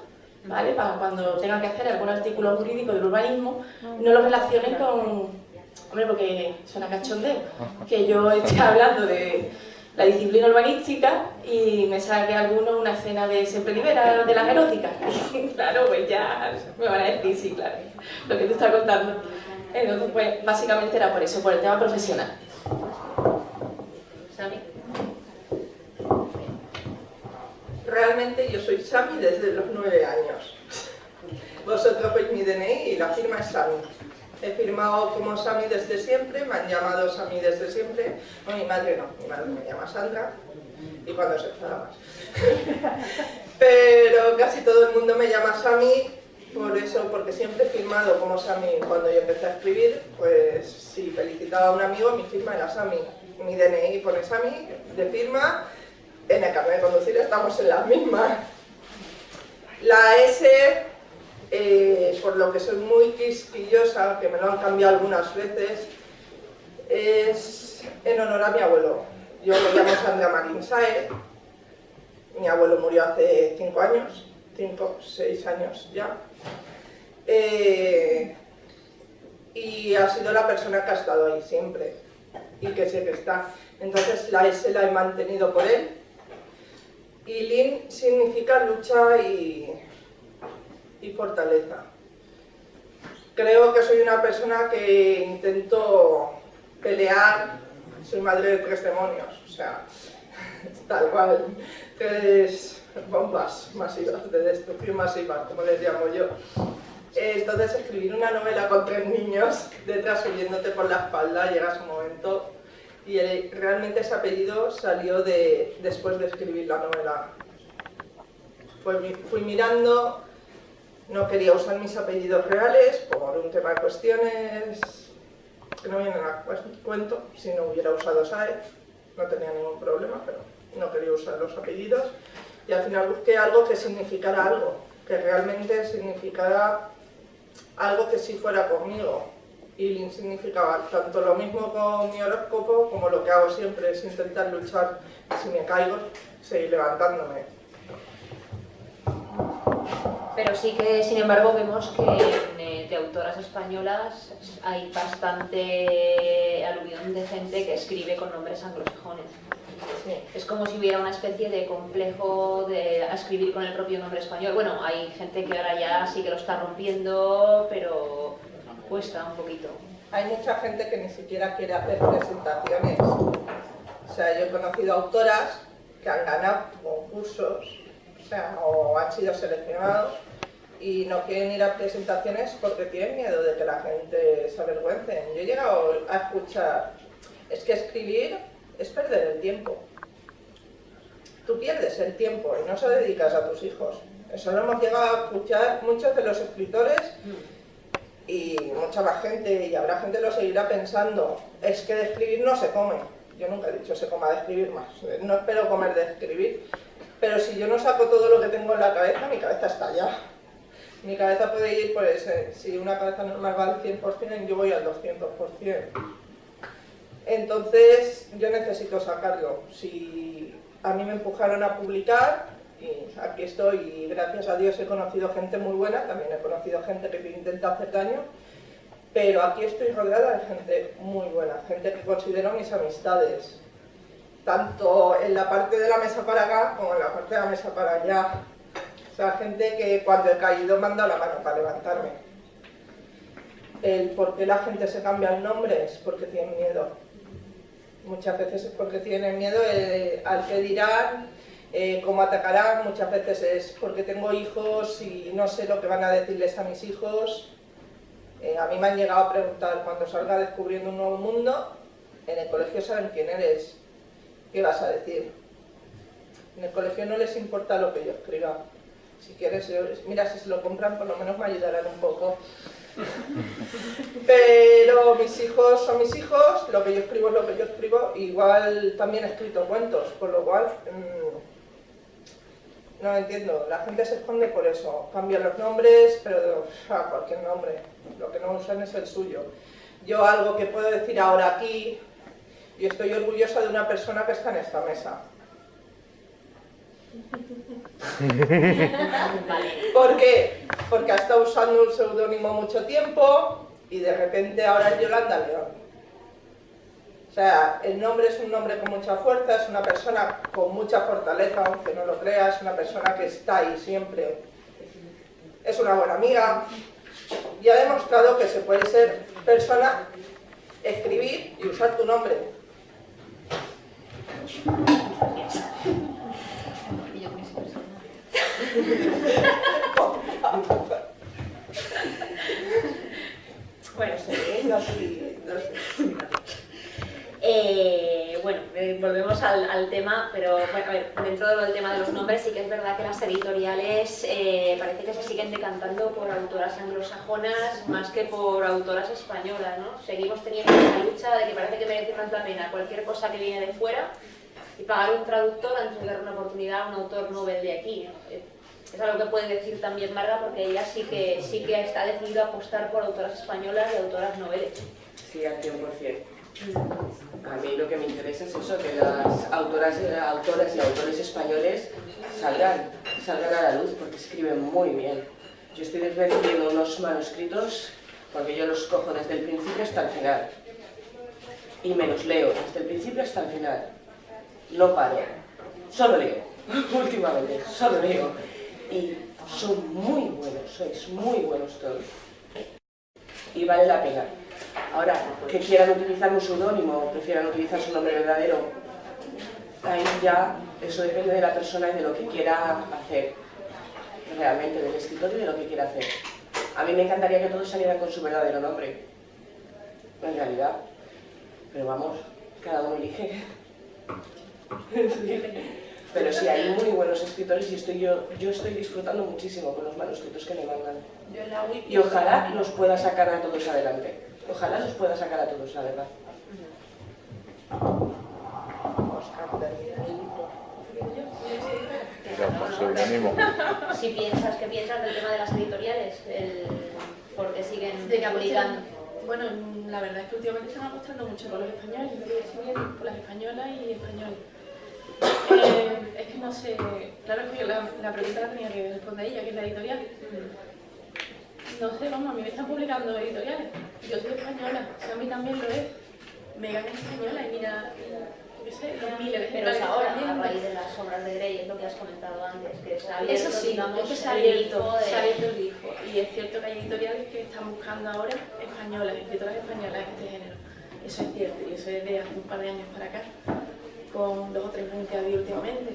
¿vale? Para cuando tenga que hacer algún artículo jurídico del urbanismo, no lo relacionen con... Hombre, porque suena cachondeo, que yo esté hablando de la disciplina urbanística y me saque alguno una escena de Siempre Libera, de las eróticas. claro, pues ya me van a decir, sí, claro, lo que tú estás contando. Entonces, pues básicamente era por eso, por el tema profesional. Sami. Realmente yo soy Sami desde los nueve años. Vosotros veis mi DNI y la firma es Sami. He firmado como Sami desde siempre, me han llamado Sami desde siempre. No, mi madre no, mi madre me llama Sandra y cuando se enfada más. Pero casi todo el mundo me llama Sami, por eso, porque siempre he firmado como Sami. Cuando yo empecé a escribir, pues si felicitaba a un amigo, mi firma era Sami. Mi DNI pone Sami de firma, en el carnet de conducir estamos en las mismas. La S, eh, por lo que soy muy quisquillosa, que me lo han cambiado algunas veces, es en honor a mi abuelo. Yo me llamo Sandra Saez, mi abuelo murió hace cinco años, cinco, seis años ya. Eh, y ha sido la persona que ha estado ahí siempre. y que sé que está. Entonces la S la he mantenido por él. Y Lin significa lucha y, y fortaleza. Creo que soy una persona que intento pelear, soy madre de tres demonios, o sea, tal cual, tres bombas masivas, de destrucción masiva, como les llamo yo. Entonces escribir una novela con tres niños detrás subiéndote por la espalda, llega su momento y realmente ese apellido salió de, después de escribir la novela. Fui, fui mirando, no quería usar mis apellidos reales por un tema de cuestiones que no vienen a cuento, si no hubiera usado SAE, no tenía ningún problema, pero no quería usar los apellidos y al final busqué algo que significara algo, que realmente significara algo que sí fuera conmigo. Y significaba tanto lo mismo con mi horóscopo como lo que hago siempre, es intentar luchar, si me caigo, seguir levantándome. Pero sí que, sin embargo, vemos que eh, de autoras españolas hay bastante aluvión de gente que escribe con nombres anglosajones. Es como si hubiera una especie de complejo de escribir con el propio nombre español. Bueno, hay gente que ahora ya sí que lo está rompiendo, pero cuesta un poquito. Hay mucha gente que ni siquiera quiere hacer presentaciones. O sea, yo he conocido autoras que han ganado concursos, o, sea, o han sido seleccionados y no quieren ir a presentaciones porque tienen miedo de que la gente se avergüence. Yo he llegado a escuchar, es que escribir es perder el tiempo. Tú pierdes el tiempo y no se dedicas a tus hijos. Eso lo hemos llegado a escuchar muchos de los escritores y mucha más gente, y habrá gente que lo seguirá pensando, es que de escribir no se come. Yo nunca he dicho se coma de escribir más, no espero comer de escribir, pero si yo no saco todo lo que tengo en la cabeza, mi cabeza está allá. Mi cabeza puede ir, pues, si una cabeza normal va al 100%, yo voy al 200%. Entonces yo necesito sacarlo. Si a mí me empujaron a publicar, y aquí estoy y gracias a Dios he conocido gente muy buena, también he conocido gente que intenta hacer daño, pero aquí estoy rodeada de gente muy buena, gente que considero mis amistades, tanto en la parte de la mesa para acá como en la parte de la mesa para allá. O sea, gente que cuando he caído me han dado la mano para levantarme. El por qué la gente se cambia el nombre es porque tiene miedo muchas veces es porque tienen miedo eh, al que dirán, eh, cómo atacarán, muchas veces es porque tengo hijos y no sé lo que van a decirles a mis hijos. Eh, a mí me han llegado a preguntar, cuando salga descubriendo un nuevo mundo, en el colegio saben quién eres, ¿qué vas a decir? En el colegio no les importa lo que yo escriba. Si quieres, mira, si se lo compran, por lo menos me ayudarán un poco. Pero mis hijos son mis hijos, lo que yo escribo es lo que yo escribo, igual también he escrito cuentos, por lo cual mm, no entiendo, la gente se esconde por eso, cambian los nombres, pero a cualquier nombre, lo que no usan es el suyo. Yo algo que puedo decir ahora aquí, y estoy orgullosa de una persona que está en esta mesa. ¿Por qué? Porque ha estado usando un seudónimo mucho tiempo y de repente ahora es Yolanda León. O sea, el nombre es un nombre con mucha fuerza, es una persona con mucha fortaleza, aunque no lo creas, una persona que está ahí siempre. Es una buena amiga y ha demostrado que se puede ser persona, escribir y usar tu nombre. bueno, eh, bueno, eh, volvemos al, tema, pero bueno, a ver, dentro del tema de los nombres sí que es verdad que las editoriales eh, parece que se siguen decantando por autoras anglosajonas más que por autoras españolas, ¿no? Seguimos teniendo esa lucha de que parece que merece más la pena cualquier cosa que viene de fuera y pagar un traductor antes de dar una oportunidad a un autor novel de aquí. Es algo que puede decir también Marga porque ella sí que, sí que está decidido a apostar por autoras españolas y autoras noveles. Sí, al 100%. A mí lo que me interesa es eso, que las autoras, autoras y autores españoles salgan, salgan a la luz porque escriben muy bien. Yo estoy recibiendo unos manuscritos porque yo los cojo desde el principio hasta el final. y me los leo desde el principio hasta el final. No paro, solo leo, últimamente, solo leo. Y son muy buenos, sois muy buenos todos. Y vale la pena. Ahora, que quieran utilizar un seudónimo o prefieran utilizar su nombre verdadero, ahí ya eso depende de la persona y de lo que quiera hacer realmente, del escritor y de lo que quiera hacer. A mí me encantaría que todos salieran con su verdadero nombre, en realidad. Pero vamos, cada uno elige. Pero sí, hay muy buenos escritores y estoy yo, yo estoy disfrutando muchísimo con los manuscritos que me mandan. Y ojalá los pueda sacar a todos adelante. Ojalá los pueda sacar a todos, la verdad. Si piensas, ¿qué piensas del tema de las editoriales? El, porque siguen publicando. Bueno, la verdad es que últimamente están apostando mucho por los españoles, yo por las españolas y españoles. Eh, es que no sé, claro que la, la pregunta la tenía que responder ella, que es la editorial. No sé, vamos, a mí me están publicando editoriales. Yo soy española, o sea, a mí también lo es. Megan es española y mira, yo sé, los miles Pero es ahora, a raíz de las obras de Grey, es lo que has comentado antes, que abierto, Eso sí, digamos, es que ha abierto, de- abierto el grifo. Y es cierto que hay editoriales que están buscando ahora españolas, escritoras españolas de este género. Eso es cierto, y eso es de hace un par de años para acá, con dos o tres que ha habido últimamente.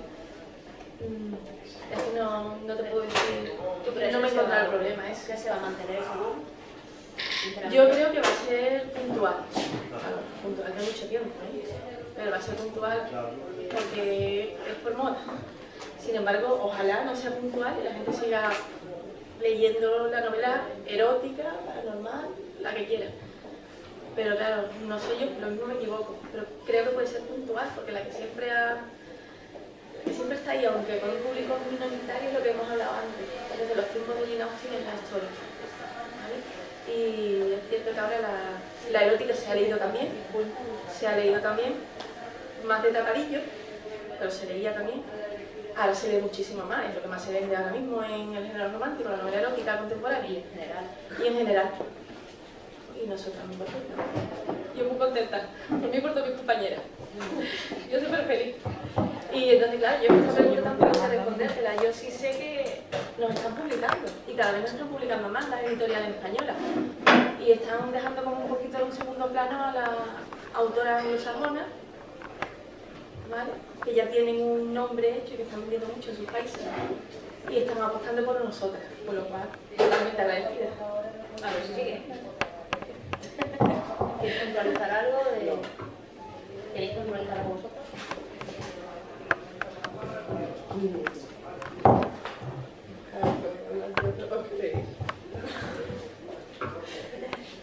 Es que no, no te puedo decir, ¿Tú crees no me encuentro va- el problema. Es que se va a mantener ese boom? Sinceramente. Yo creo que va a ser puntual, claro, puntual de mucho tiempo, ¿eh? pero va a ser puntual porque es por moda. Sin embargo, ojalá no sea puntual y la gente siga leyendo la novela erótica, paranormal, la que quiera. Pero claro, no sé yo, lo mismo me equivoco, pero creo que puede ser puntual porque la que siempre ha siempre está ahí, aunque con un público minoritario, es lo que hemos hablado antes, desde los tiempos de Jane Austen en la historia. ¿vale? Y es cierto que ahora la, la erótica se ha leído también, se ha leído también, más de tapadillo, pero se leía también. Ahora se lee muchísimo más, es lo que más se vende ahora mismo en el género romántico, la novela erótica contemporánea Y en general. y en general. Y nosotras muy contentas. Yo muy contenta, por mí por todas mis compañeras. Yo súper feliz. Y entonces, claro, yo esta pregunta tampoco sé respondértela. Yo sí sé que nos están publicando y cada vez nos están publicando más las editoriales españolas. Y están dejando como un poquito en un segundo plano a las autoras anglosajonas, ¿vale? que ya tienen un nombre hecho y que están vendiendo mucho en sus países. Y están apostando por nosotras, por lo cual totalmente agradecida. A ver si sigue. ¿Quieres puntualizar algo? De... ¿Queréis puntualizar algo vosotros?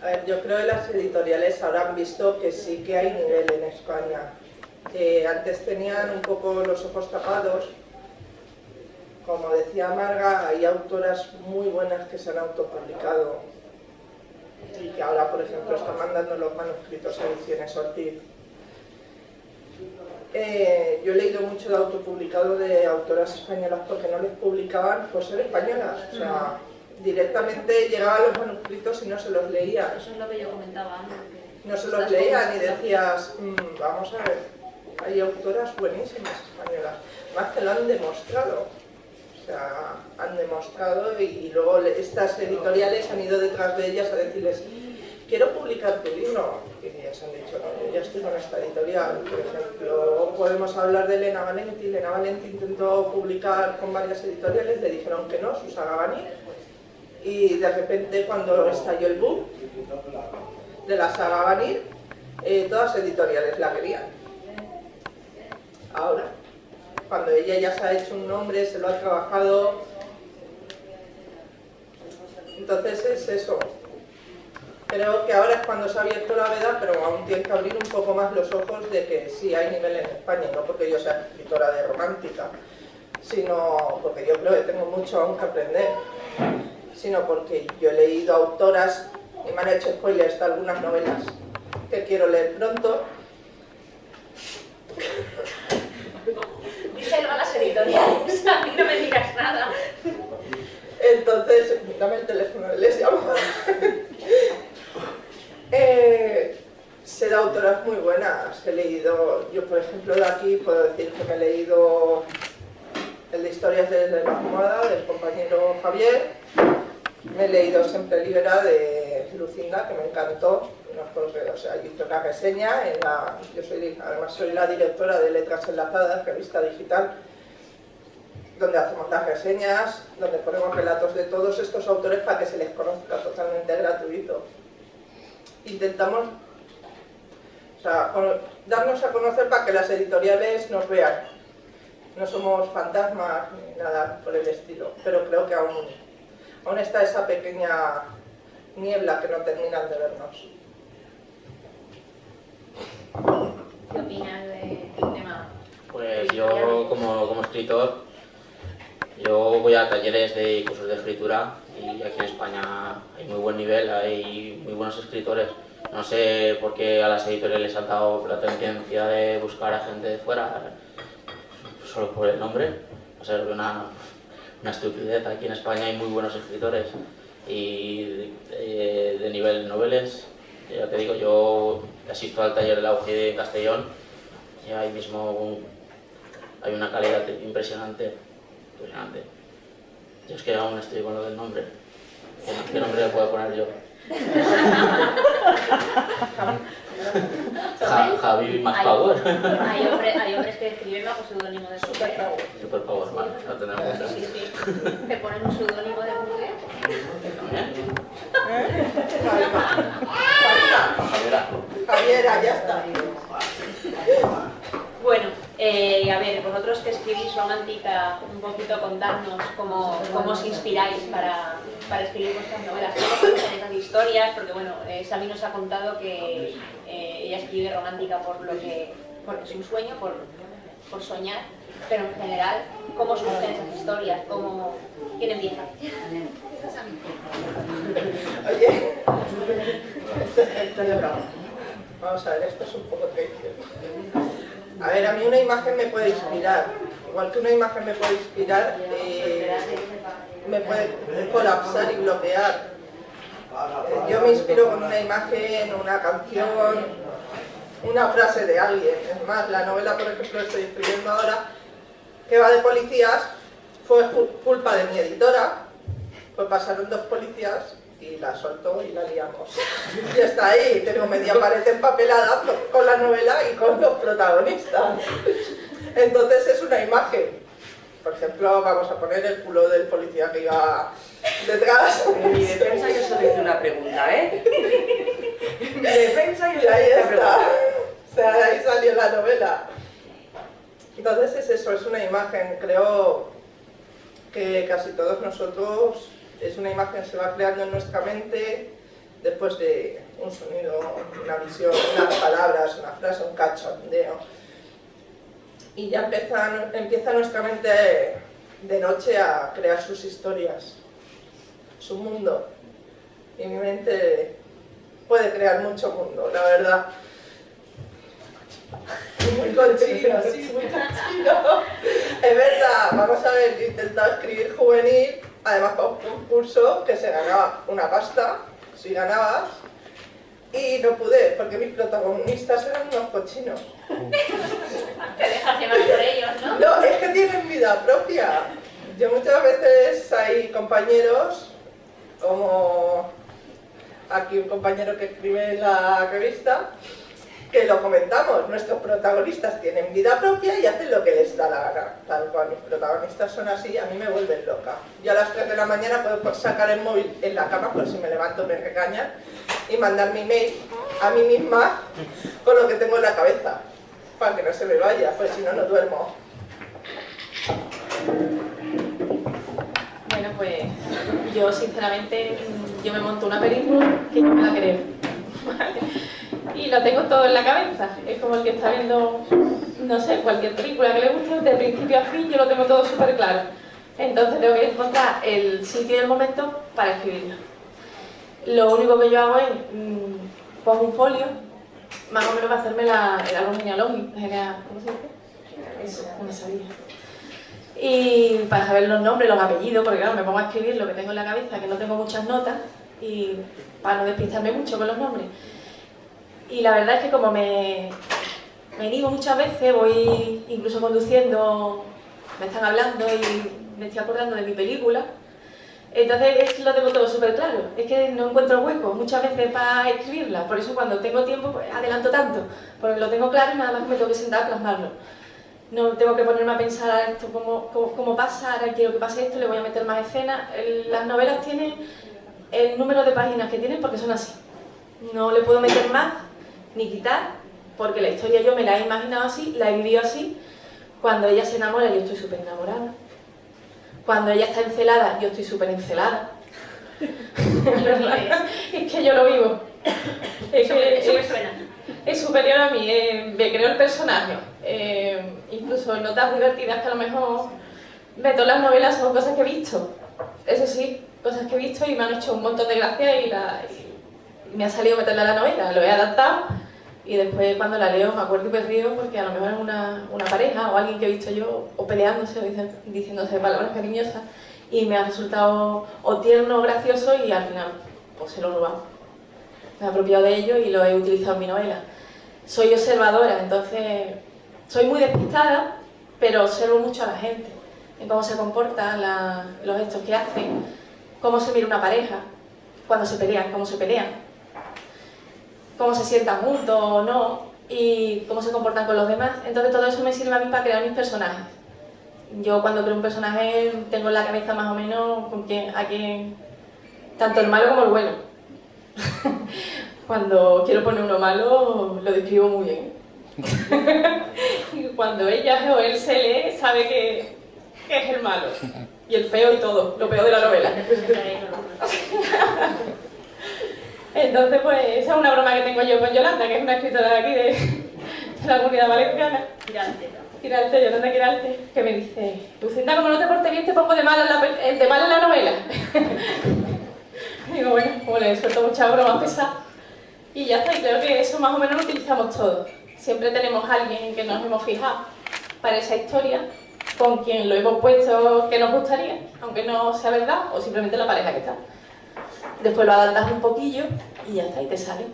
A ver, yo creo que las editoriales han visto que sí que hay nivel en España. Antes tenían un poco los ojos tapados. Como decía Marga, hay autoras muy buenas que se han autopublicado y que ahora, por ejemplo, están mandando los manuscritos a Ediciones Ortiz. Eh, yo he leído mucho de autopublicado de autoras españolas porque no les publicaban por ser españolas. O sea, directamente llegaban los manuscritos y no se los leían. Eso es lo que yo comentaba antes. No se los leían y decías, "Mm, vamos a ver, hay autoras buenísimas españolas, más que lo han demostrado. Han demostrado y luego estas editoriales han ido detrás de ellas a decirles, quiero publicar tu libro. Y ellas han dicho, no, yo ya estoy con esta editorial. Por ejemplo, podemos hablar de Elena Valenti. Elena Valenti intentó publicar con varias editoriales, le dijeron que no, Susana Gani. Y de repente cuando estalló el boom de la saga Vanir, eh, todas editoriales la querían. Ahora, cuando ella ya se ha hecho un nombre, se lo ha trabajado, entonces es eso. Creo que ahora es cuando se ha abierto la veda, pero aún tiene que abrir un poco más los ojos de que sí hay nivel en España, no porque yo sea escritora de romántica, sino porque yo creo que tengo mucho aún que aprender, sino porque yo he leído autoras y me han hecho spoilers de algunas novelas que quiero leer pronto. A las editoriales, a mí no me digas nada. Entonces, dame el teléfono, les llamo. Eh, sé autoras muy buenas. buenas. He leído, yo por ejemplo de aquí puedo decir que me he leído el de Historias de la Almohada del compañero Javier, me he leído Siempre Libera de Lucinda, que me encantó, no porque, o sea, hice una reseña, yo soy, además soy la directora de Letras Enlazadas, revista digital, donde hacemos las reseñas, donde ponemos relatos de todos estos autores para que se les conozca totalmente gratuito. Intentamos o sea, darnos a conocer para que las editoriales nos vean. No somos fantasmas ni nada por el estilo, pero creo que aún, aún está esa pequeña niebla que no terminan de vernos. ¿Qué opinas del tema? Pues yo como, como escritor, yo voy a talleres de cursos de escritura y aquí en España hay muy buen nivel, hay muy buenos escritores. No sé por qué a las editoriales les ha dado la tendencia de buscar a gente de fuera, solo por el nombre. O sea, una, una estupidez. Aquí en España hay muy buenos escritores y de, de nivel noveles. Ya te digo, yo asisto al taller de la UG de Castellón y ahí mismo hay una calidad impresionante. impresionante. Yo es que aún estoy con lo del nombre. ¿Qué, qué nombre le puedo poner yo? Ja, Javi Max Power. Hay, hombre, hay hombres que escriben bajo seudónimo de mujer. Super Power, vale, lo tenemos en. Sí, sí. Te ponen un seudónimo de. También. Javiera, Javiera, ya está. Bueno, eh, a ver, vosotros que escribís romántica, un poquito contarnos cómo, cómo os inspiráis para, para escribir vuestras novelas, cómo esas historias, porque bueno, eh, Sami nos ha contado que eh, ella escribe romántica por lo que, porque es un sueño, por, por soñar, pero en general, ¿cómo surgen esas historias? ¿Cómo, ¿Quién empieza? Oye, esto, es. Vamos a ver, esto es un poco traición. A ver, a mí una imagen me puede inspirar. Igual que una imagen me puede inspirar, eh, me puede colapsar y bloquear. Eh, Yo me inspiro con una imagen, una canción, una frase de alguien. Es más, la novela, por ejemplo, estoy escribiendo ahora, que va de policías, fue cu- culpa de mi editora, pues pasaron dos policías y la soltó y la liamos. Y está ahí, tengo media pared empapelada con la novela y con los protagonistas. Entonces es una imagen. Por ejemplo, vamos a poner el culo del policía que iba detrás. En mi defensa yo solo hice una pregunta, ¿eh? En mi defensa yo Y solo hice una está. pregunta. O sea, ahí salió la novela. Entonces es eso, es una imagen. Creo que casi todos nosotros, es una imagen que se va creando en nuestra mente después de un sonido, una visión, unas palabras, una frase, un cachondeo. Y ya empieza, empieza nuestra mente de noche a crear sus historias, su mundo. Y mi mente puede crear mucho mundo, la verdad. Muy cochino, sí, muy cochino. Es verdad, vamos a ver, yo he intentado escribir juvenil, además para un concurso que se ganaba una pasta, si ganabas, y no pude, porque mis protagonistas eran unos cochinos. Te dejas llevar por ellos, ¿no? No, es que tienen vida propia. Yo muchas veces hay compañeros, como aquí un compañero que escribe en la revista, que lo comentamos, nuestros protagonistas tienen vida propia y hacen lo que les da la gana. Tal cual, mis protagonistas son así, a mí me vuelven loca. Yo a las 3 de la mañana puedo sacar el móvil en la cama, por si me levanto me regañan, y mandar mi mail a mí misma con lo que tengo en la cabeza, para que no se me vaya, pues si no, no duermo. Bueno, pues yo sinceramente, yo me monto una película que yo me la creo. Y lo tengo todo en la cabeza. Es como el que está viendo, no sé, cualquier película que le guste, de principio a fin, yo lo tengo todo súper claro. Entonces tengo que encontrar el sitio y el momento para escribirlo. Lo único que yo hago es, mm, pongo un folio, más o menos para hacerme la, el árbol genealógico, genea- ¿cómo se dice? Eso, no sabía y para saber los nombres, los apellidos, porque claro, me pongo a escribir lo que tengo en la cabeza, que no tengo muchas notas, y para no despistarme mucho con los nombres. Y la verdad es que como me, me animo muchas veces, voy incluso conduciendo, me están hablando y me estoy acordando de mi película, entonces es, lo tengo todo súper claro, es que no encuentro hueco muchas veces para escribirla, por eso cuando tengo tiempo pues, adelanto tanto, porque lo tengo claro y nada más me tengo que sentar a plasmarlo. No tengo que ponerme a pensar esto cómo, cómo, pasa, ahora quiero que pase esto, le voy a meter más escenas. las novelas tienen el número de páginas que tienen porque son así. No le puedo meter más ni quitar, porque la historia yo me la he imaginado así, la he vivido así. Cuando ella se enamora yo estoy súper enamorada. Cuando ella está encelada yo estoy súper encelada. es que yo lo vivo. Es que, eso me suena es superior a mí, eh, me creo el personaje. Eh, incluso notas divertidas que a lo mejor de todas las novelas son cosas que he visto. Eso sí, cosas que he visto y me han hecho un montón de gracia y, me ha salido meterla en la novela. Lo he adaptado y después cuando la leo me acuerdo y me río porque a lo mejor es una, una pareja o alguien que he visto yo o peleándose o diciéndose palabras cariñosas y me ha resultado o tierno o gracioso y al final pues se lo he robado. Me he apropiado de ello y lo he utilizado en mi novela soy observadora, entonces soy muy despistada, pero observo mucho a la gente, en cómo se comportan, los gestos que hacen, cómo se mira una pareja, cuando se pelean, cómo se pelean, cómo se sientan juntos o no, y cómo se comportan con los demás. Entonces todo eso me sirve a mí para crear mis personajes. Yo cuando creo un personaje tengo en la cabeza más o menos con quién, a quién, tanto el malo como el bueno. Cuando quiero poner uno malo, lo describo muy bien. Cuando ella o él se lee, sabe que, es el malo. Y el feo y todo, lo peor de la novela. Entonces, pues, esa es una broma que tengo yo con Yolanda, que es una escritora de aquí, de, la comunidad valenciana. Yolanda que me dice, Lucinda, como no te portes bien, te pongo de mal en la, de mal en la novela. Digo, bueno, como le suelto mucha broma pesada. Y ya está, y creo que eso más o menos lo utilizamos todos. Siempre tenemos a alguien en que nos hemos fijado para esa historia, con quien lo hemos puesto que nos gustaría, aunque no sea verdad, o simplemente la pareja que está. Después lo adaptas un poquillo y ya está, y te sale.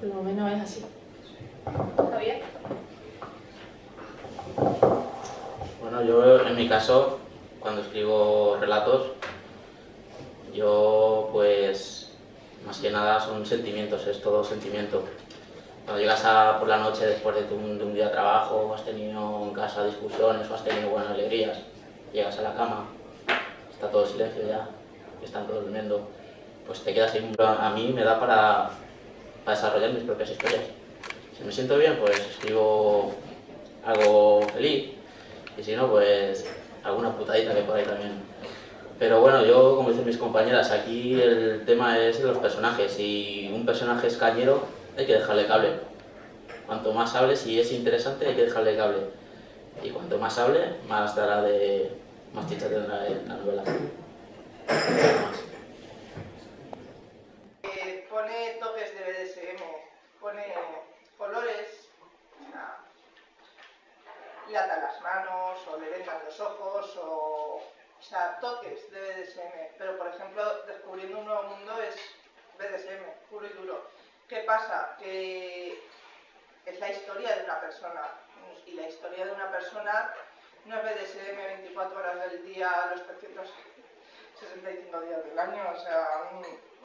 Por lo menos es así. ¿Está bien? Bueno, yo en mi caso, cuando escribo relatos, yo pues más que nada son sentimientos, es todo sentimiento. Cuando llegas a, por la noche después de, un, día de trabajo, o has tenido en casa discusiones o has tenido buenas alegrías, llegas a la cama, está todo silencio ya, están todos durmiendo, pues te quedas ahí. A mí me da para, para desarrollar mis propias historias. Si me siento bien, pues escribo algo feliz, y si no, pues alguna putadita que por ahí también pero bueno, yo, como dicen mis compañeras, aquí el tema es los personajes. Si un personaje es cañero, hay que dejarle cable. Cuanto más hable, si es interesante, hay que dejarle cable. Y cuanto más hable, más dará de... más chicha tendrá en la novela. Eh, pone toques de BDSM, pone colores, le ata las manos, o le vendan los ojos, o o sea, toques de BDSM, pero por ejemplo, descubriendo un nuevo mundo es BDSM, puro y duro. ¿Qué pasa? Que es la historia de una persona, y la historia de una persona no es BDSM 24 horas del día, los 365 días del año, o sea,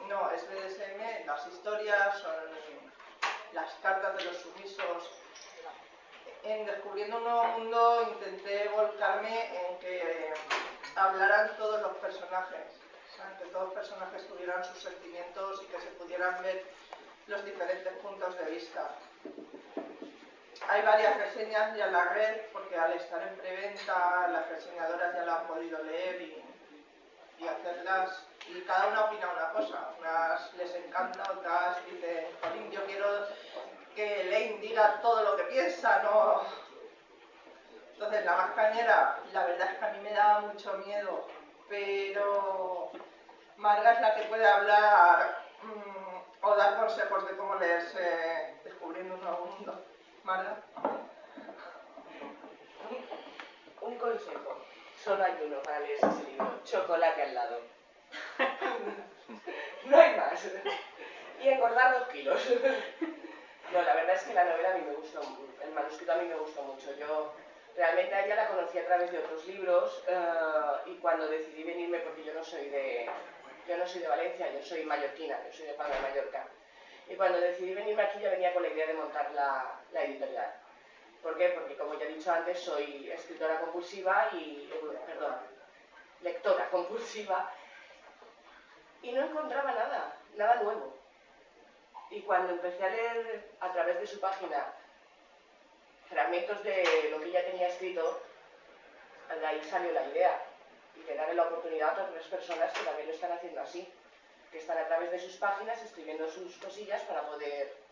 no, es BDSM, las historias, son las cartas de los sumisos. En Descubriendo un nuevo mundo intenté volcarme en que hablaran todos los personajes, que todos los personajes tuvieran sus sentimientos y que se pudieran ver los diferentes puntos de vista. Hay varias reseñas ya en la red, porque al estar en preventa las reseñadoras ya la han podido leer hacerlas, y cada una opina una cosa. Unas les encanta, otras dicen, yo quiero que Elaine diga todo lo que piensa, no entonces, la más cañera, la verdad es que a mí me daba mucho miedo, pero Marga es la que puede hablar mm, o dar consejos de cómo leerse Descubriendo un nuevo mundo. Marga. Un, consejo, solo hay uno para leer ese libro, chocolate al lado. no hay más. Y engordar dos kilos. No, la verdad es que la novela a mí me gustó, el manuscrito a mí me gustó mucho. Yo realmente a ella la conocí a través de otros libros eh, y cuando decidí venirme, porque yo no soy de, yo no soy de Valencia, yo soy mallorquina, yo soy de Palma de Mallorca. Y cuando decidí venirme aquí ya venía con la idea de montar la editorial. ¿Por qué? Porque como ya he dicho antes, soy escritora compulsiva y, perdón, lectora compulsiva y no encontraba nada, nada nuevo. Y cuando empecé a leer a través de su página fragmentos de lo que ella tenía escrito, de ahí salió la idea y de darle la oportunidad a otras personas que también lo están haciendo así, que están a través de sus páginas escribiendo sus cosillas para poder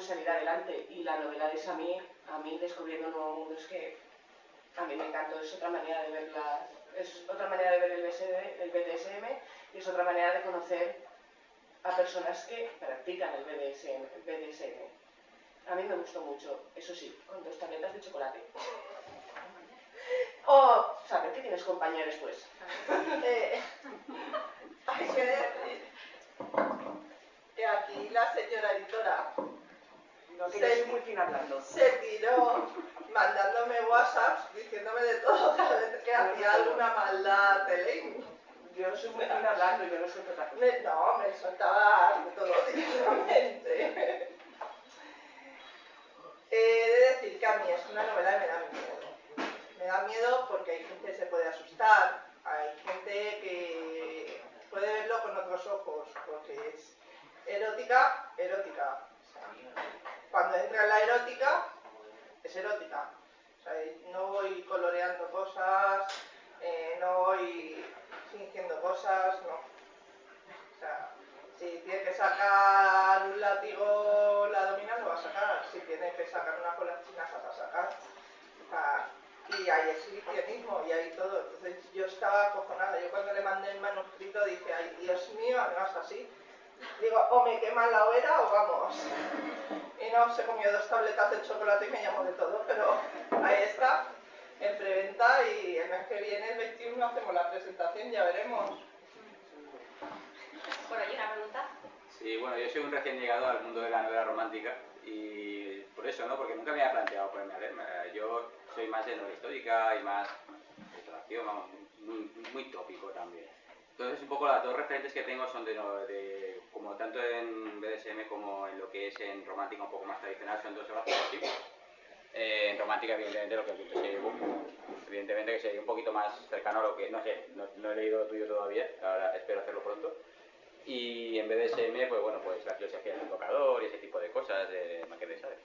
salir adelante. Y la novela de Sami, a mí descubriendo un nuevo mundo es que a mí me encantó, es otra manera de ver es otra manera de ver el, BDSM y es otra manera de conocer a personas que practican el BDSM, BDSM. A mí me gustó mucho, eso sí, con dos tabletas de chocolate. O saber que tienes compañeros pues. eh, que decir que aquí la señora editora no, que se, muy hablando. se tiró mandándome WhatsApps diciéndome de todo cada vez que hacía alguna maldad de ley. Yo soy muy fina hablando yo no soy otra No, me soltaba de todo directamente. He de decir que a mí es una novela que me da miedo. Me da miedo porque hay gente que se puede asustar, hay gente que puede verlo con otros ojos, porque es erótica, erótica. Cuando entra en la erótica, es erótica. O sea, no voy coloreando cosas, eh, no voy fingiendo cosas, no. O sea, si tiene que sacar un látigo la domina, lo va a sacar. Si tiene que sacar una cola china, se va a sacar. y hay exhibicionismo y hay todo. Entonces yo estaba acojonada. Yo cuando le mandé el manuscrito dije, ay Dios mío, además así. Digo, o me queman la hoguera o vamos. Y no, se comió dos tabletas de chocolate y me llamó de todo, pero ahí está, en preventa y el mes que viene, el 21, hacemos la presentación, ya veremos. Bueno, ¿hay una pregunta? Sí, bueno, yo soy un recién llegado al mundo de la novela romántica y por eso, ¿no? Porque nunca me había planteado ponerme a leer. Yo soy más de novela histórica y más de vamos, muy, muy tópico también. Entonces, un poco las dos referentes que tengo son de, de, como tanto en BDSM como en lo que es en romántica un poco más tradicional, son dos obras eh, en romántica, evidentemente, lo que he evidentemente que sería un poquito más cercano a lo que, no sé, no, no he leído tuyo todavía, ahora espero hacerlo pronto. Y en BDSM, pues bueno, pues la filosofía del tocador y ese tipo de cosas de Maquede, ¿sabes?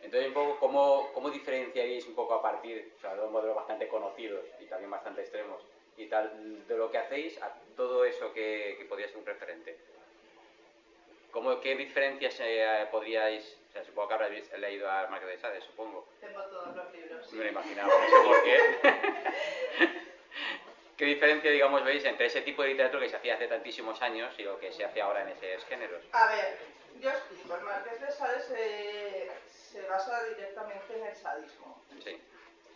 Entonces, un poco, ¿cómo, ¿cómo diferenciaréis un poco a partir, o sea, dos modelos bastante conocidos y también bastante extremos, y tal, de lo que hacéis a todo eso que, que podría ser un referente? ¿Cómo, ¿Qué diferencias eh, podríais, o sea, supongo que habréis leído a Marqués de Sade, supongo? Tengo todos los libros. Me lo imaginaba, no sé por qué. ¿Qué diferencia, digamos, veis entre ese tipo de literatura que se hacía hace tantísimos años y lo que se hace ahora en esos géneros? A ver, yo explico. El Marqués de Sade se, se basa directamente en el sadismo. Sí.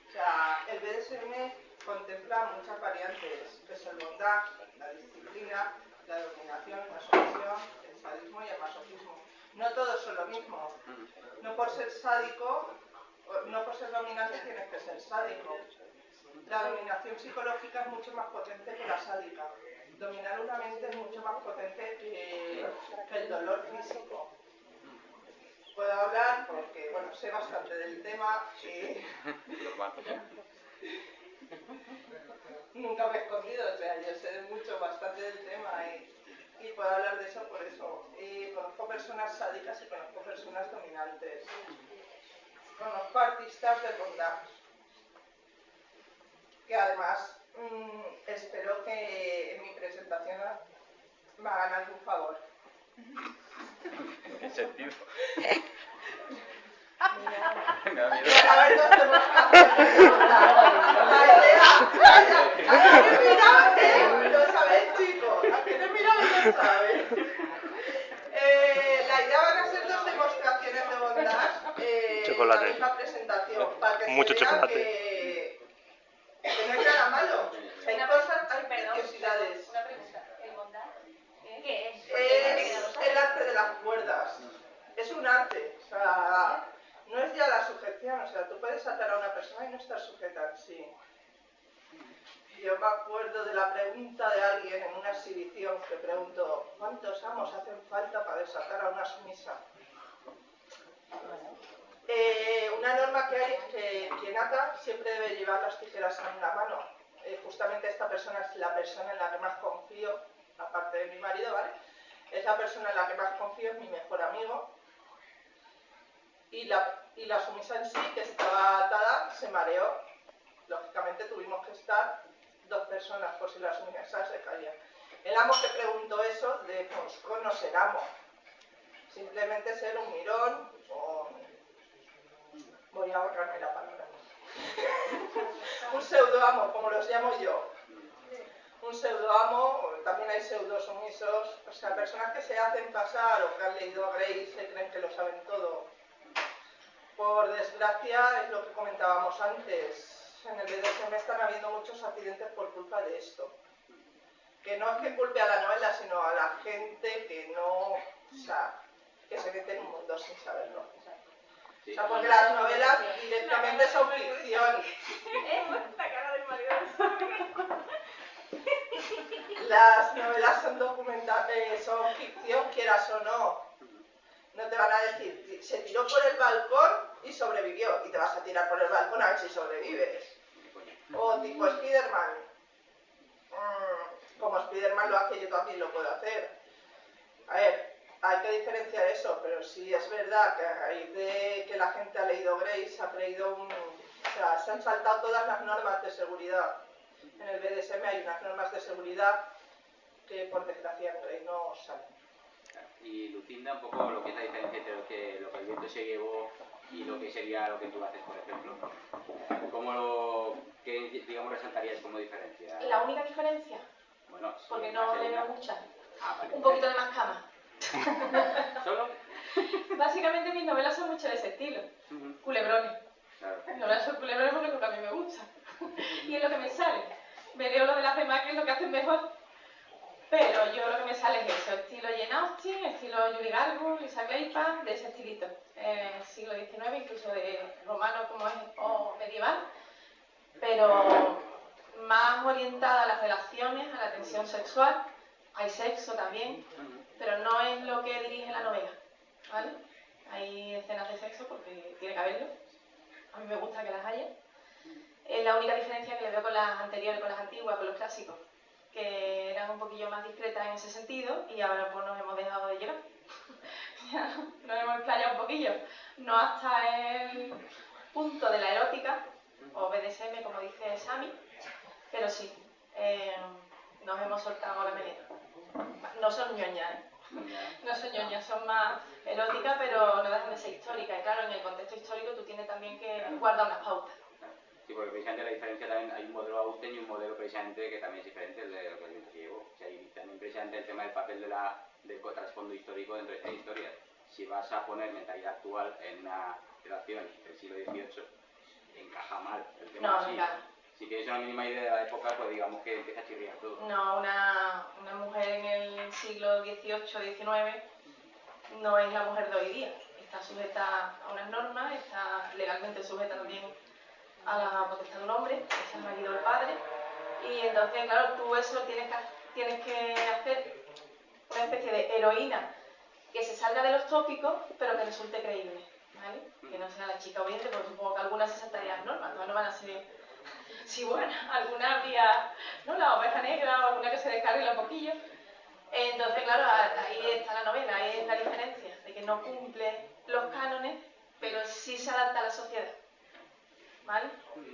O sea, el BDSM contempla muchas variantes, que es el bondage, la disciplina, la dominación, la sumisión, el sadismo y el masoquismo. No todos son lo mismo. No por ser sádico, no por ser dominante tienes que ser sádico. La dominación psicológica es mucho más potente que la sádica. Dominar una mente es mucho más potente que, el dolor físico. Puedo hablar porque, bueno, sé bastante del tema y... Nunca me he escondido, o sea, yo sé mucho, bastante del tema y, y puedo hablar de eso por eso. Y conozco personas sádicas y conozco personas dominantes. Conozco artistas de bondage que además mmm, espero que en mi presentación me hagan algún favor. ¿En qué sentido? me da miedo. A ver, no. Eh, la idea van a ser dos demostraciones de bondad eh, chocolate. en la misma presentación. Para que Mucho se chocolate. Que, que no nada malo. Hay cosas, hay preciosidades. Una pregunta. ¿El bondad? ¿Qué es? Es el arte de las cuerdas. Persona y no estar sujeta en sí. Yo me acuerdo de la pregunta de alguien en una exhibición que preguntó ¿cuántos amos hacen falta para desatar a una sumisa? Eh, una norma que hay es que quien ata siempre debe llevar las tijeras en una mano. Eh, justamente esta persona es la persona en la que más confío, aparte de mi marido, ¿vale? Es la persona en la que más confío, es mi mejor amigo. Y la, y la sumisa en sí, que estaba atada, se mareó. Lógicamente tuvimos que estar dos personas por si la sumisa se caía. El amo que preguntó eso de Moscú no ser amo. Simplemente ser un mirón o... Voy a ahorrarme la palabra. un pseudoamo, como los llamo yo. Un pseudoamo, también hay pseudosumisos, o sea, personas que se hacen pasar o que han leído a Grace se creen que lo saben todo. Por desgracia, es lo que comentábamos antes, en el BDSM están habiendo muchos accidentes por culpa de esto. Que no es que culpe a la novela, sino a la gente que no, o sea, que se mete en un mundo sin saberlo. O sea, porque las novelas directamente son ficción. Las novelas son documentales, eh, son ficción, quieras o no. No te van a decir, se tiró por el balcón y sobrevivió, y te vas a tirar por el balcón a ver si sobrevives. O tipo Spiderman. Mm, como Spiderman lo hace, yo también lo puedo hacer. A ver, hay que diferenciar eso, pero sí es verdad que a raíz de que la gente ha leído Grace, ha creído un... O sea, se han saltado todas las normas de seguridad. En el BDSM hay unas normas de seguridad que por desgracia no salen. Y Lucinda, un poco lo que es la diferencia entre que, lo que el viento se llevó y lo que sería lo que tú haces, por ejemplo. ¿Cómo lo, qué, digamos, resaltarías como diferencia? La única diferencia, Bueno, sí, porque no le veo muchas, Ah, vale. un poquito de más cama. ¿Solo? Básicamente mis novelas son mucho de ese estilo, Ujú, culebrones. Claro. Novelas son culebrones porque es lo que a mí me gusta. y es lo que me sale. Me leo lo de las demás que es lo que hacen mejor. Pero yo lo que me sale es eso, estilo Jane Austen, estilo Julie Garbo, Lisa Gleipa, de ese estilito. Eh, siglo XIX, incluso de romano como es, o medieval. Pero más orientada a las relaciones, a la tensión sexual. Hay sexo también, pero no es lo que dirige la novela, ¿vale? Hay escenas de sexo porque tiene que haberlo. A mí me gusta que las haya. Es la única diferencia que le veo con las anteriores, con las antiguas, con los clásicos, que eran un poquillo más discretas en ese sentido y ahora pues nos hemos dejado de llevar. Nos hemos explayado un poquillo, no hasta el punto de la erótica, o BDSM como dice Sami, pero sí, eh, nos hemos soltado la melena. No son ñoñas, ¿eh? No son ñoñas, son más eróticas, pero no dejan de ser históricas. Y claro, en el contexto histórico tú tienes también que guardar unas pautas. Sí, porque precisamente la diferencia también hay un modelo Austen y un modelo precisamente que también es diferente el de lo que el viento se llevó. O sea, y también precisamente el tema del papel de la, del trasfondo histórico dentro de esta historia. Si vas a poner mentalidad actual en una relación del siglo XVIII, encaja mal el tema No, así. venga. Si tienes una mínima idea de la época, pues digamos que empieza a chirriar todo. No, una, una mujer en el siglo XVIII, XIX no es la mujer de hoy día. Está sujeta a unas normas, está legalmente sujeta también a la potestad de un hombre, es el marido del padre. Y entonces, claro, tú eso tienes que, tienes que hacer una especie de heroína que se salga de los tópicos, pero que resulte creíble. ¿vale? Que no sea la chica obediente, porque supongo que algunas se saltarían normas, no van a ser Sí, bueno, alguna había, ¿no? La oveja negra o alguna que se descargue un poquillo. Entonces, claro, ahí está la novela, ahí es la diferencia, de que no cumple los cánones, pero sí se adapta a la sociedad. ¿Vale?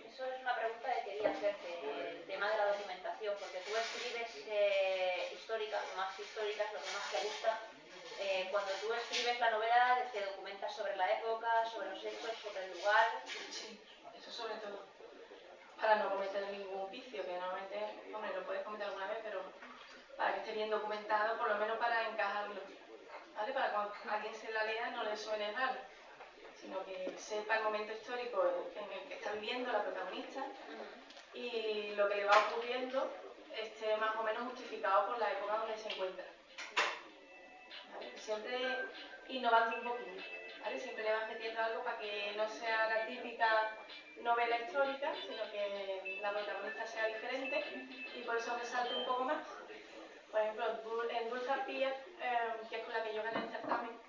Eso es una pregunta que quería hacerte, tema de la documentación, porque tú escribes eh, históricas, más históricas, lo que más te gusta. Eh, cuando tú escribes la novela, te documentas sobre la época, sobre los hechos, sobre el lugar. Sí, eso sobre todo. Para no cometer ningún vicio, que normalmente, hombre, lo puedes cometer alguna vez, pero para que esté bien documentado, por lo menos para encajarlo. ¿Vale? Para cuando alguien se la lea no le suene raro, sino que sepa el momento histórico en el que está viviendo la protagonista y lo que le va ocurriendo esté más o menos justificado por la época donde se encuentra. Siempre innovando un poquito. ¿vale? Siempre le vas metiendo algo para que no sea la típica novela histórica, sino que la protagonista sea diferente y por eso resalte un poco más. Por ejemplo, en Dulce Arpía, eh, que es con la que yo gané el certamen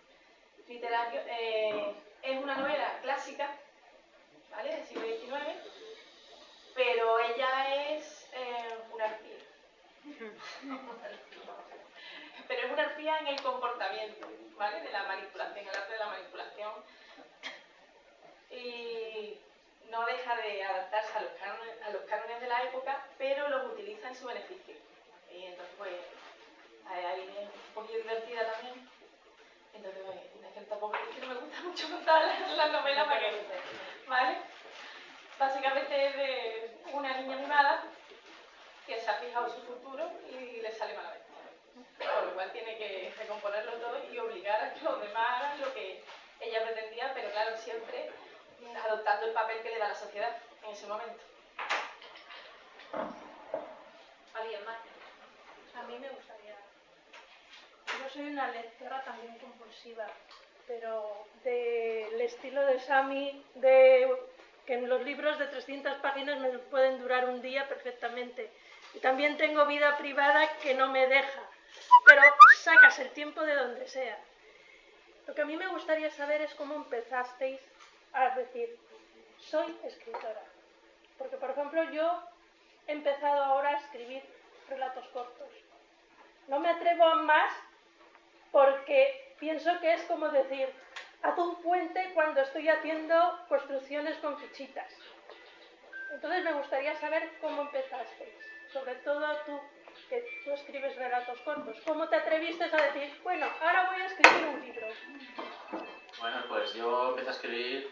literario, eh, es una novela clásica, ¿vale? Del siglo XIX, pero ella es eh, una arpía. pero es una arpía en el comportamiento, ¿vale? De la manipulación, el arte de la manipulación. Y no deja de adaptarse a los, cánones, a los cánones de la época, pero los utiliza en su beneficio. Y entonces, pues, ahí es un poquito divertida también. Entonces, pues, es que tampoco es que no me gusta mucho contar las novelas para que ¿vale? Básicamente es de una niña mimada que se ha fijado su futuro y le sale malamente. Por lo cual tiene que recomponerlo todo y obligar a que los demás hagan lo que ella pretendía, pero claro, siempre adoptando el papel que le da la sociedad en ese momento. ¿Alguien más? A mí me gustaría. Yo soy una lectora también compulsiva, pero del estilo de Sami, de que en los libros de 300 páginas me pueden durar un día perfectamente. Y también tengo vida privada que no me deja, pero sacas el tiempo de donde sea. Lo que a mí me gustaría saber es cómo empezasteis a decir, soy escritora. Porque, por ejemplo, yo he empezado ahora a escribir relatos cortos. No me atrevo a más porque pienso que es como decir, haz un puente cuando estoy haciendo construcciones con fichitas. Entonces me gustaría saber cómo empezasteis, sobre todo tú, que tú escribes relatos cortos. ¿Cómo te atreviste a decir, bueno, ahora voy a escribir un libro? Bueno, pues yo empecé a escribir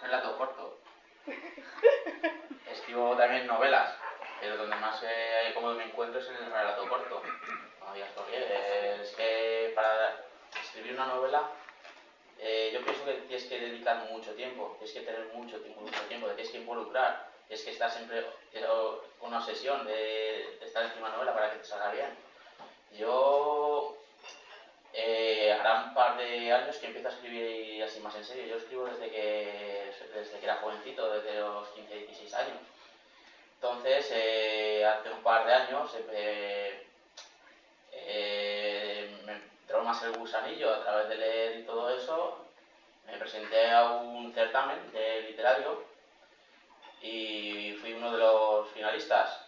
relato corto. Escribo también novelas, pero donde más eh, cómodo me encuentro es en el relato corto. No por qué. Es que para escribir una novela eh, yo pienso que tienes que dedicar mucho tiempo, tienes que tener mucho tiempo, mucho tiempo, tienes que involucrar, tienes que estar siempre con una obsesión de, estar encima de la novela para que te salga bien. Yo eh, hará un par de años que empiezo a escribir así más en serio. Yo escribo desde que, desde que era jovencito, desde los 15, 16 años. Entonces, eh, hace un par de años eh, más el gusanillo a través de leer y todo eso. Me presenté a un certamen de literario y fui uno de los finalistas.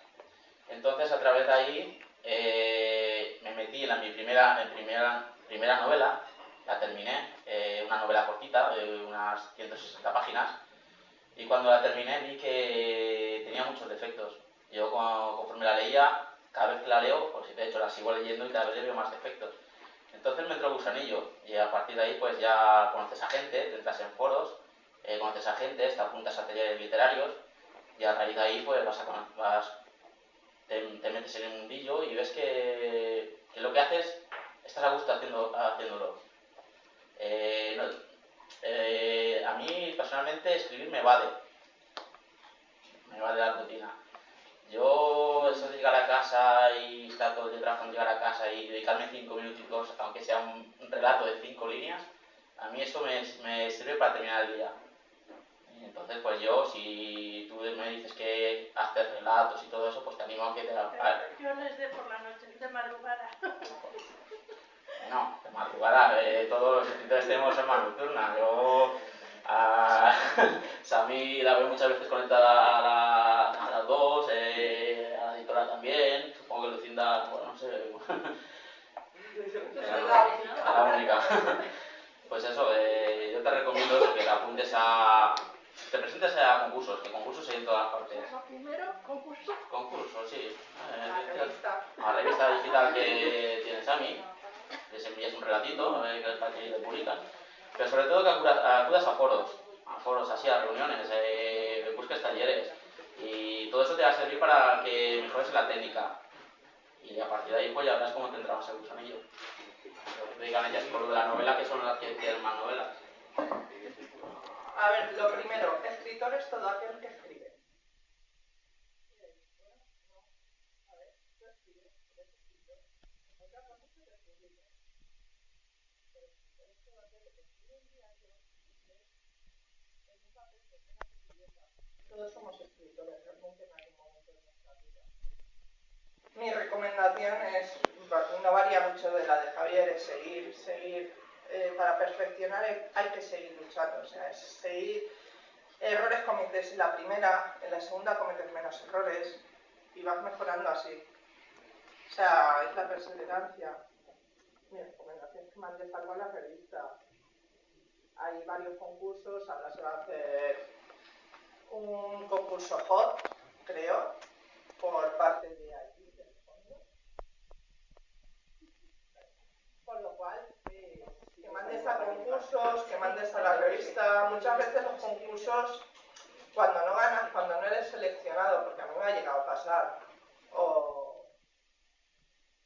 Entonces, a través de ahí, eh, me metí en la, mi primera, en primera primera novela, la terminé, eh, una novela cortita de unas 160 páginas, y cuando la terminé vi que tenía muchos defectos. Yo conforme la leía, cada vez que la leo, pues de hecho la sigo leyendo y cada vez le veo más defectos. Entonces me entró gusanillo y a partir de ahí pues ya conoces a gente, te entras en foros, eh, conoces a gente, te apuntas a talleres literarios y a raíz de ahí pues vas a vas, te, te, metes en el mundillo y ves que, lo que haces estás a gusto haciendo, haciéndolo. Eh, eh, a mí personalmente escribir me vale, me vale la rutina. Yo, eso de llegar a casa y estar todo el día trabajando, llegar a casa y dedicarme cinco minutitos, aunque sea un, relato de cinco líneas, a mí eso me, me, sirve para terminar el día. Entonces, pues yo, si tú me dices que haces relatos y todo eso, pues te animo a que te... Yo no es de por la noche, de madrugada. No, de madrugada, eh, todos los escritores tenemos alma nocturna. Yo a Sami la veo muchas veces conectada a, la, a las dos, eh, a la editora también, supongo que Lucinda, bueno, no sé, a la única. Pues eso, eh, yo te recomiendo eso, que te apuntes a... Te presentes a concursos, que concursos hay en todas partes. Primero, concursos. Concursos, sí. Eh, a la revista. A la revista digital que tiene Sami les envías un relatito, eh, que que lo publican, pero sobre todo que acudas a foros, a foros así, a reuniones, eh, busques talleres, y todo eso te va a servir para que mejores la técnica, y a partir de ahí pues ya verás cómo te entrabas el gusanillo. Lo que te digan ellas por la novela, que son las que tienen más novelas. A ver, lo primero, escritor es todo aquel que escribe. Todos somos escritores, realmente en algún momento de nuestra vida. Mi recomendación es, no varía mucho de la de Javier, es seguir, seguir. Eh, para perfeccionar hay que seguir luchando, o sea, es seguir. Errores cometes en la primera, en la segunda cometes menos errores y vas mejorando así. O sea, es la perseverancia. Mi recomendación es que mandes algo a la revista. Hay varios concursos, ahora se va a hacer un concurso hot, creo, por parte de allí, del fondo. Con lo cual, eh, que mandes a concursos, que mandes a la revista. Muchas veces los concursos, cuando no ganas, cuando no eres seleccionado, porque a mí me ha llegado a pasar, o,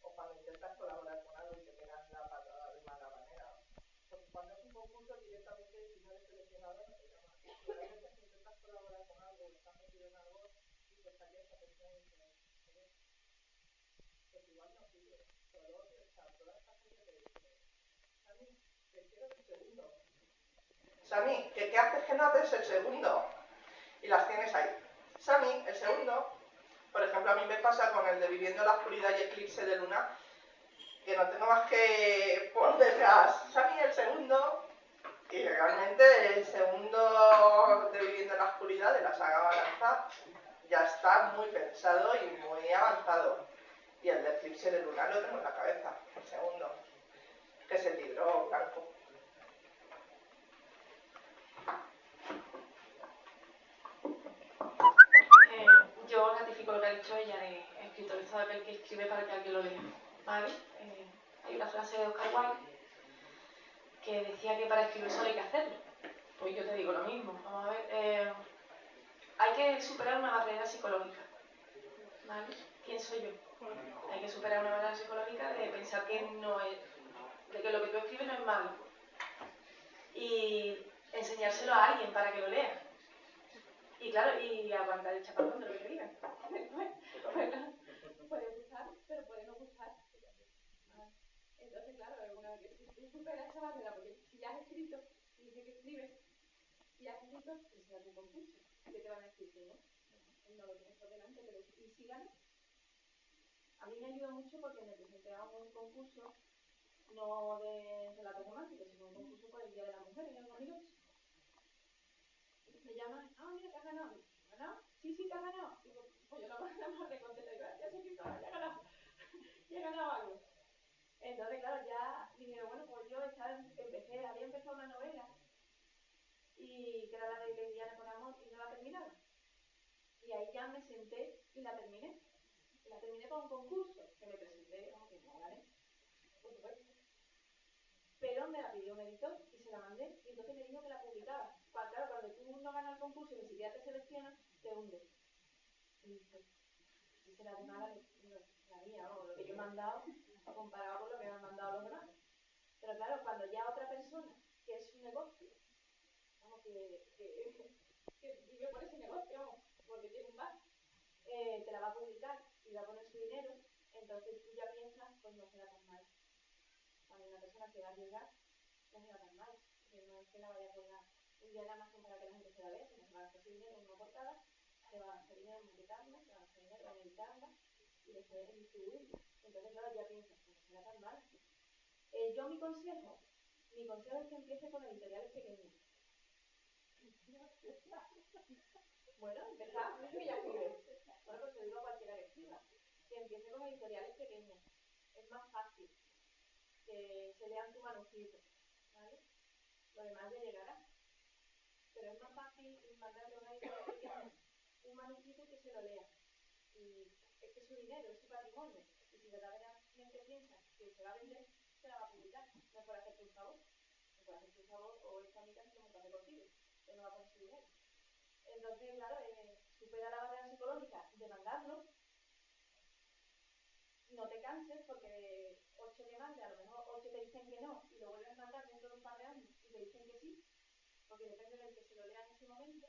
cuando intentas colaborar con algo y te pegan la patada de mala manera. Porque cuando es un concurso, directamente, si no eres seleccionado, no te llaman. Pero hay veces que intentas colaborar con algo, estás metido en algo, y te sale esa persona y dices, "Joder, pues igual no sirve. Pero luego, o sea, toda esta gente que dice, Sami, que quiero el segundo. ¿Que qué haces que no haces el segundo? Y las tienes ahí. Sami, el segundo, por ejemplo, a mí me pasa con el de Viviendo la Oscuridad y Eclipse de Luna, que no tengo más que por detrás, Sami, el segundo, y realmente el segundo de Viviendo la Oscuridad de la saga Balanza ya está muy pensado y muy avanzado. Y el de Eclipse de Luna lo tengo en la cabeza, el segundo, que es el libro blanco. Eh, yo ratifico lo que ha dicho ella de aquel que escribe para que alguien lo lea. ¿Vale? Eh, hay una frase de Oscar Wilde que decía que para escribir solo hay que hacerlo. Pues yo te digo lo mismo. Vamos a ver. eh, hay que superar una barrera psicológica. ¿Vale? ¿Quién soy yo? Hay que superar una barrera psicológica de pensar que no es, de que lo que tú escribes no es malo. Y enseñárselo a alguien para que lo lea. Y claro, y aguantar el chapatón de lo que digan. bueno, puede gustar, pero puede no gustar. Ah, Entonces, claro, es una superas esa barrera, porque si ya has escrito, y dices que escribes, y has escrito, pues será tu concurso. ¿Qué te van a decir no? No lo tienes por delante, pero ¿y si ganas? A mí me ayuda mucho porque me presenté a un concurso, no de relatos románticos, sino un concurso por el Día de la Mujer en el 2008 me llaman, ah, mira, que has ganado. ¿Has ganado? Sí, sí, que has ganado. Digo, pues yo la más de contenta. Digo, ya sé que ya he ganado. ya he ganado algo. Entonces, claro, ya dije, bueno, pues yo empecé, había empezado una novela y que era la de Lesbiana con Amor y no la terminaba. Y ahí ya me senté y la terminé. La terminé con un concurso que me presenté, aunque no gané, por supuesto. Pero me la pidió un editor y se la mandé y entonces me dijo que la publicaba. Cuando, claro, cuando tú no ganas el concurso y ni siquiera te seleccionas, te hunde. Y dije, si será de no, la mía, o lo que yo he mandado, comparado con lo que me han mandado los demás. Pero claro, cuando ya otra persona, que es su negocio, vamos, que, que, que vive por ese negocio, vamos, porque tiene un bar, eh, te la va a publicar y va a poner su dinero, entonces tú ya piensas, pues no será tan mal. Cuando una persona se va a arriesgar, no será tan mal, porque no es que la vaya a colgar un día más como para que la gente se la vea, sino que va a gastar su dinero en una portada, se va a gastar dinero en se va a gastar dinero en y después en distribuirla. Entonces, claro, ya piensas, pues no será tan mal. Eh, yo mi consejo, mi consejo es que empiece con editoriales pequeñas. bueno, empezar, es que ya escribe. Bueno, pues te digo a cualquiera que escriba, que empiece con editoriales pequeñas. Es más fácil que se lean tu manuscrito, ¿vale? Lo demás ya llegará. Pero es más fácil mandarle a una editorial pequeña un manuscrito que se lo lea. Y es que es su dinero, es su patrimonio. Y si verdaderamente piensa que se va a vender, se es por hacerte un favor. No por hacerte un favor o esta amiga se monta contigo. Pero no va a su dinero. Entonces, claro, eh, supera la barrera psicológica de mandarlo. No te canses porque de 8 que mandes, a lo mejor 8 te dicen que no y lo vuelves a mandar dentro de un par de años y te dicen que sí, porque depende del que se lo lea en ese momento.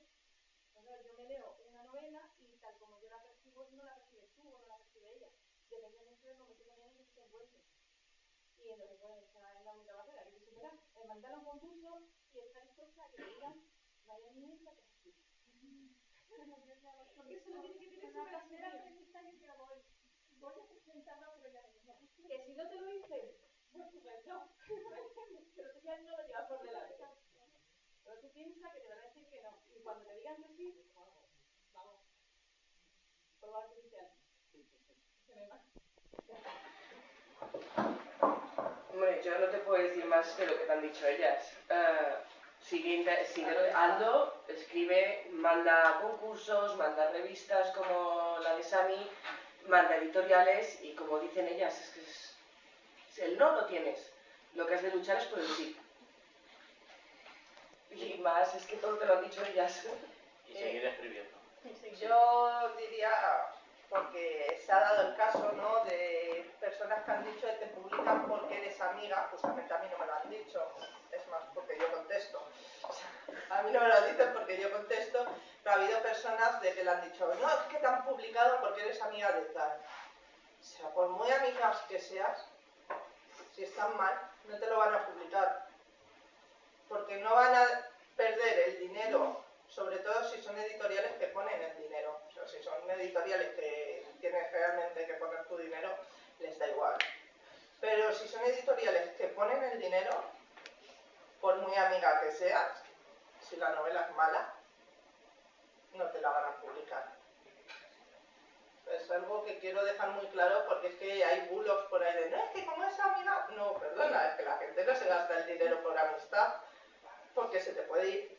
Entonces, yo me leo una novela y tal como yo la percibo, no la percibes tú o no la percibe ella. Depende mucho del momento también se encuentre. Y entonces, bueno, esa es la única barrera, que se y está dispuesta a que le digan, vaya mierda que sí. Porque eso lo tiene que tener súper acelerado que voy, voy a presentarlo, no. Que si no te lo dicen, pues estupendo. pero tú ya no lo llevas por delante. Pero tú piensas que te van a decir que no. Y cuando te digan que sí, vamos, vamos. Artificial. Se me va. Puedo decir más de lo que te han dicho ellas. Uh, sigue, sigue Aldo, escribe, manda concursos, manda revistas como la de Sami, manda editoriales y como dicen ellas, es que es, el no lo tienes. Lo que has de luchar es por el sí. Y más, es que todo te lo han dicho ellas. Y seguir escribiendo. Yo diría, porque se ha dado el caso ¿no? de personas que han dicho que te publican porque eres amiga, justamente a mí no me lo han dicho, es más, porque yo contesto. A mí no me lo dicen porque yo contesto, pero ha habido personas de que le han dicho, no, es que te han publicado porque eres amiga de tal. O sea, por muy amigas que seas, si están mal, no te lo van a publicar. Porque no van a perder el dinero, sobre todo si son editoriales que ponen el dinero. O sea, si son editoriales que tienes realmente que poner tu dinero, les da igual. Pero si son editoriales que ponen el dinero, por muy amiga que seas, si la novela es mala, no te la van a publicar. Es algo que quiero dejar muy claro porque es que hay bulos por ahí de, no, es que como es amiga, no, perdona, es que la gente no se gasta el dinero por amistad porque se te puede ir